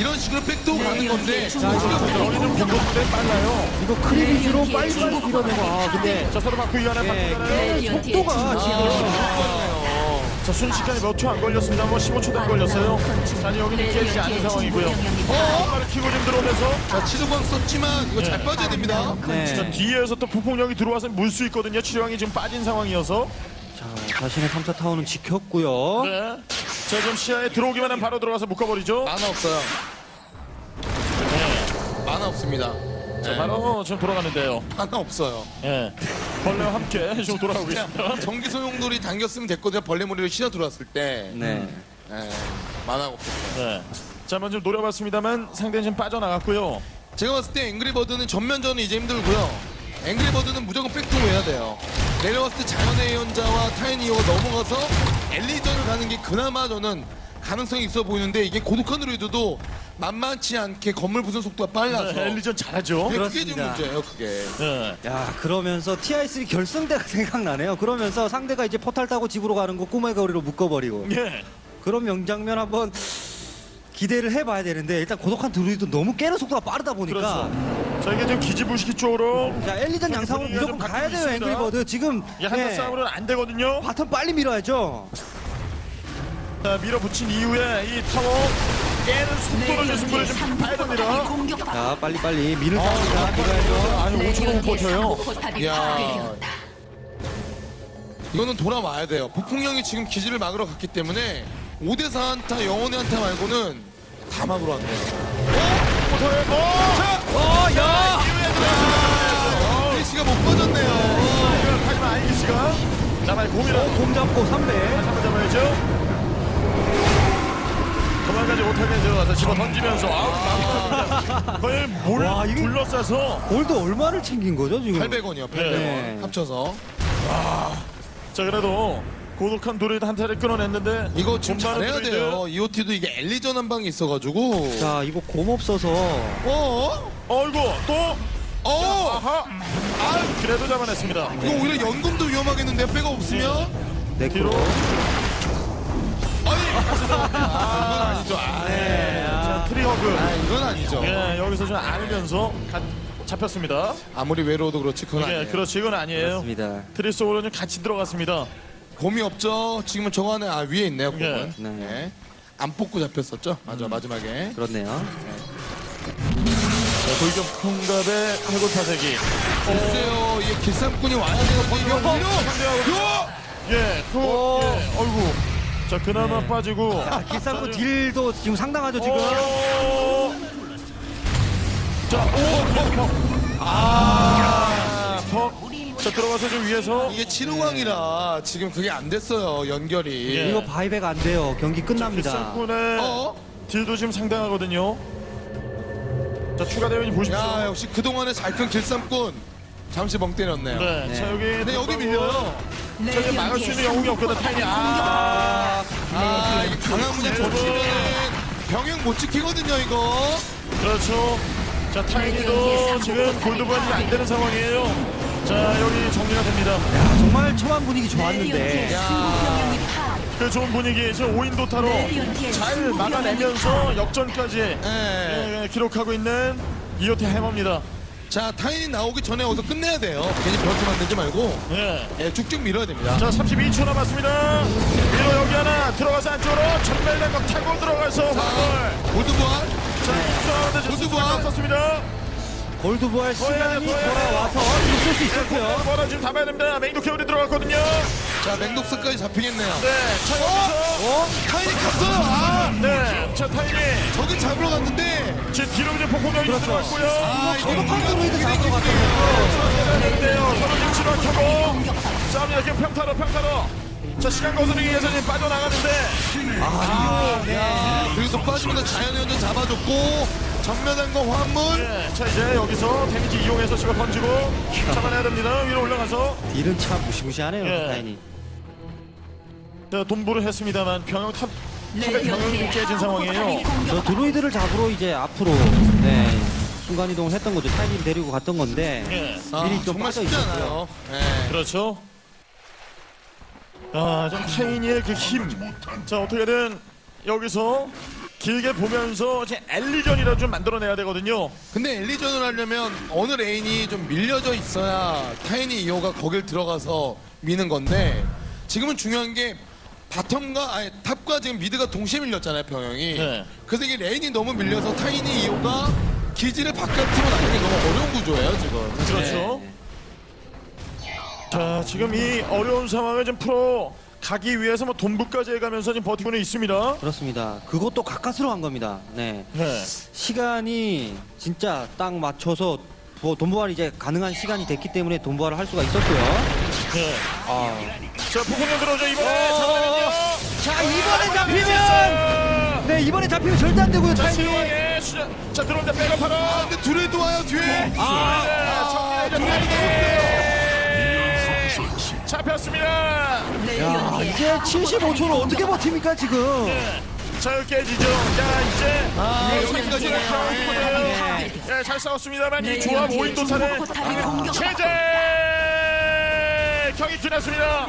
이런 식으로 백도 가는 건데 여기는 공격들이 빨라요. 이거 크리비지로 빨리 빨리 밀어내고 아 근데 자 서로 위한 바꾸기 예, 속도가 지금 자 순식간에 몇 초 안 걸렸습니다. 뭐 15초도 안 걸렸어요. 자 아니, 여기는 깨지지 않은 상황이고요. 어, 말을 키고 지금 들어오면서 자, 치료광 썼지만 이거 잘 빠져야 됩니다. 자 네. 뒤에서 또 폭풍력이 들어와서 물 수 있거든요. 치료왕이 지금 빠진 상황이어서. 자, 자신의 3차 타워는 지켰고요. 네. 자 지금 시야에 들어오기만 하면 바로 들어가서 묶어버리죠. 만화 없어요. 네. 만화 없습니다. 자 네. 바로 지금 돌아가는데요. 만화 없어요. 예. 벌레와 함께 지금 돌아가고 있습니다. 전기 소용돌이 당겼으면 됐거든요. 벌레 머리를 실어 들어왔을 때. 네. 네. 만화가 없었어요. 네. 자 먼저 노려봤습니다만 상대는 지금 빠져나갔고요. 제가 봤을 때 앵그리버드는 전면전은 이제 힘들고요. 앵그리버드는 무조건 backdoor 해야 돼요. 내려왔을 때 자연의 예언자와 타이니 이오가 넘어가서 엘리전을 가는 게 그나마 저는 가능성이 있어 보이는데 이게 고독한 드루이드도 만만치 않게 건물 부순 속도가 빨라서 네, 엘리전 잘하죠. 그게 그게 그렇습니다. 문제예요 그게. 네. 야 그러면서 TI3 결승 때가 생각나네요. 그러면서 상대가 이제 포탈 타고 집으로 가는 거 꼬마의 거리로 묶어버리고 예. 그런 명장면 한번 기대를 해봐야 되는데 일단 고독한 드루이드 너무 깨는 속도가 빠르다 보니까 그렇죠. 자 이게 지금 기지부시키 쪽으로 자 엘리전 양상으로 무조건 좀 가야 돼요 있습니다. 앵그리버드 지금 이 한타 네, 싸움으로는 안 되거든요. bottom 빨리 밀어야죠. 자 밀어붙인 이후에 이 타워 깨는 속도를 좀 승부를 좀 봐야 됩니다. 자 빨리 빨리 미는 싸움이다 밀어야죠. 아니 5초도 못 버텨요. 야. 이거는 돌아와야 돼요. 북풍령이 지금 기지를 막으러 갔기 때문에 5대4 한타 영혼의 한타 말고는 다 막으러 왔네요. 못해요. 어! 자! 어, 야! 어, 씨가 못 빠졌네요. 이걸 하지만 아이기 씨가 나발 공이라도 공 잡고 3배. 다시 한번 잡아야죠. 도망가지 못하게 들어가서 집어 던지면서 아우. 거의 몰 와, 이게- 둘러싸서 골드 얼마를 챙긴 거죠 지금? 800원이요, 800원. 네. 합쳐서. 자 그래도 고독한 도리도 한 타를 끊어냈는데 이거 지금 잘해야. 돼요. EOT도 이게 엘리전 한 방이 있어가지고. 자 이거 곰 없어서 어? 어이구 또 어? 아하 아 그래도 잡아냈습니다. 이거 오히려 연금도 위험하겠는데 백가 없으면? Necro. 뒤로. 아니! 아, 이건 아니죠. 아, 네. 자 tree hug. 아, 이건 아니죠. 예 여기서 좀 가, 잡혔습니다. 아무리 외로워도 그렇지, 그건 예 아니에요. 그렇지 이건 아니에요. 그렇습니다. 트리 속으로 좀 같이 들어갔습니다. 곰이 없죠. 지금은 저거 안에 아 위에 있네요. 곰은. 예. 네. 네. 안 뽑고 잡혔었죠. 맞아 마지막에. 그렇네요. 자, 돌격 통갑의 해골 타세기. 글쎄요, 이게 길쌈꾼이 와야 어, 오히려 상대하고 예, 그, 오. 예, 어이구. 자, 그나마 빠지고. 아, 길상구 딜도 지금 상당하죠 지금. 오. 자, 오, 퍽. 아, 퍽. 자, 들어가서 좀 위에서. 이게 치루왕이라 지금 그게 안 됐어요 연결이. 예. 이거 바이백 안 돼요. 경기 끝납니다. 길상군의 어? 딜도 지금 상당하거든요. 자, 추가 대원이 보십시오. 야 역시 그 동안에 잘 큰 길쌈꾼 잠시 멍 때렸네요. 네, 네. 자, 여기. 근데 여기 밀려요. 자, 이제 막을 수 있는 영웅이 없거든, 타이니. 아, 아 이게 강한 문제 겹치면은 병행 못 지키거든요 이거. 그렇죠. 자, 타이니도 지금 골드반이 안 되는 상황이에요. 자, 여기 정리가 됩니다. 야, 정말 초반 분위기 좋았는데. 그 좋은 분위기, 지금 5인 도 타로 잘 막아내면서 역전까지 예. 예, 기록하고 있는 이오티 해머입니다. 자 타인이 나오기 전에 어서 끝내야 돼요. 괜히 변수 만들지 말고 예. 예, 쭉쭉 밀어야 됩니다. 자, 32초 남았습니다. 위로 여기 하나 들어가서 안쪽으로 전멸len각 타고 들어가서 자, 입수하는데 지금 모두 봐. 수가 없었습니다. 해야 시간이 돼. 돌아와서 있을 수 있었고요. 뭐라 지금 잡아야 됩니다. 메인도 케어리 들어갔거든요. 자 맹독스까지 잡히겠네요. 네, 자, 여기서. 어? 타인이 갔어요. 아! 네, 자, 타이니. 저기 잡으러 갔는데 지금 뒤로 이제 폭풍력이 그렇죠. 들어왔고요. 아 이거 저도 우리가 잡으러 이기기 갔거든요. 되는데요. 서로 지금 치료 켜고 싸움이 이렇게 평타로 평타로. 자 시간 거스르기 위해서 지금 빠져나가는데 야, 그리고 또 빠지면서 자연의 연전 잡아줬고 전면한거 화물 네, 자 이제 여기서 데미지 이용해서 지금 던지고 잡아내야 됩니다. 위로 올라가서 딜은 참 무시무시하네요, 예. 타이니. 네, 돈부를 했습니다만 병영 top top의 병영이 깨진 상황이에요. 저 드루이드를 잡으러 이제 앞으로 네, 순간 이동을 했던 거죠. 타이니 데리고 갔던 건데 예, 아, 미리 좀 정말 빠져 쉽지 있었고요. 않아요. 네. 그렇죠. 아, 좀 타이니의 그 힘. 자 어떻게든 여기서 길게 보면서 이제 엘리전이라 좀 만들어내야 되거든요. 근데 엘리전을 하려면 어느 lane이 좀 밀려져 있어야 타이니 이오가 거길 들어가서 미는 건데 지금은 중요한 게 bottom과 아니 top과 지금 mid가 동시에 밀렸잖아요 병영이 네. 그래서 이게 lane이 너무 밀려서 타이니 이오가 기지를 바깥으로 나가기 너무 어려운 구조예요 지금. 그렇죠. 자 지금 이 어려운 상황을 좀 풀어 가기 위해서 뭐 돈부까지 해가면서 지금 버티고는 있습니다. 그렇습니다. 그것도 가까스로 간 겁니다. 네. 네. 시간이 진짜 딱 맞춰서 뭐 돈부활이 이제 가능한 시간이 됐기 때문에 돈부활을 할 수가 있었고요. 네. 아. 자 폭풍령 들어오죠 이번에 어. 자 이번에 잡히면 자, 네 이번에 잡히면 절대 안 되고요. 자 타이밍. 수자. 자 들어올 때 백업하러. 아 근데 둘이 또 와요 뒤에 아, 정리해야 잡혔습니다. 야 이제 75초로 어떻게 버팁니까 지금? 네. 자 여기 깨지죠. 자 이제 아, 네, 여기까지네요. 네. 네, 잘 싸웠습니다만 이 조합 5인 도탄에 포탑이 공격. 체제 경기 끝났습니다.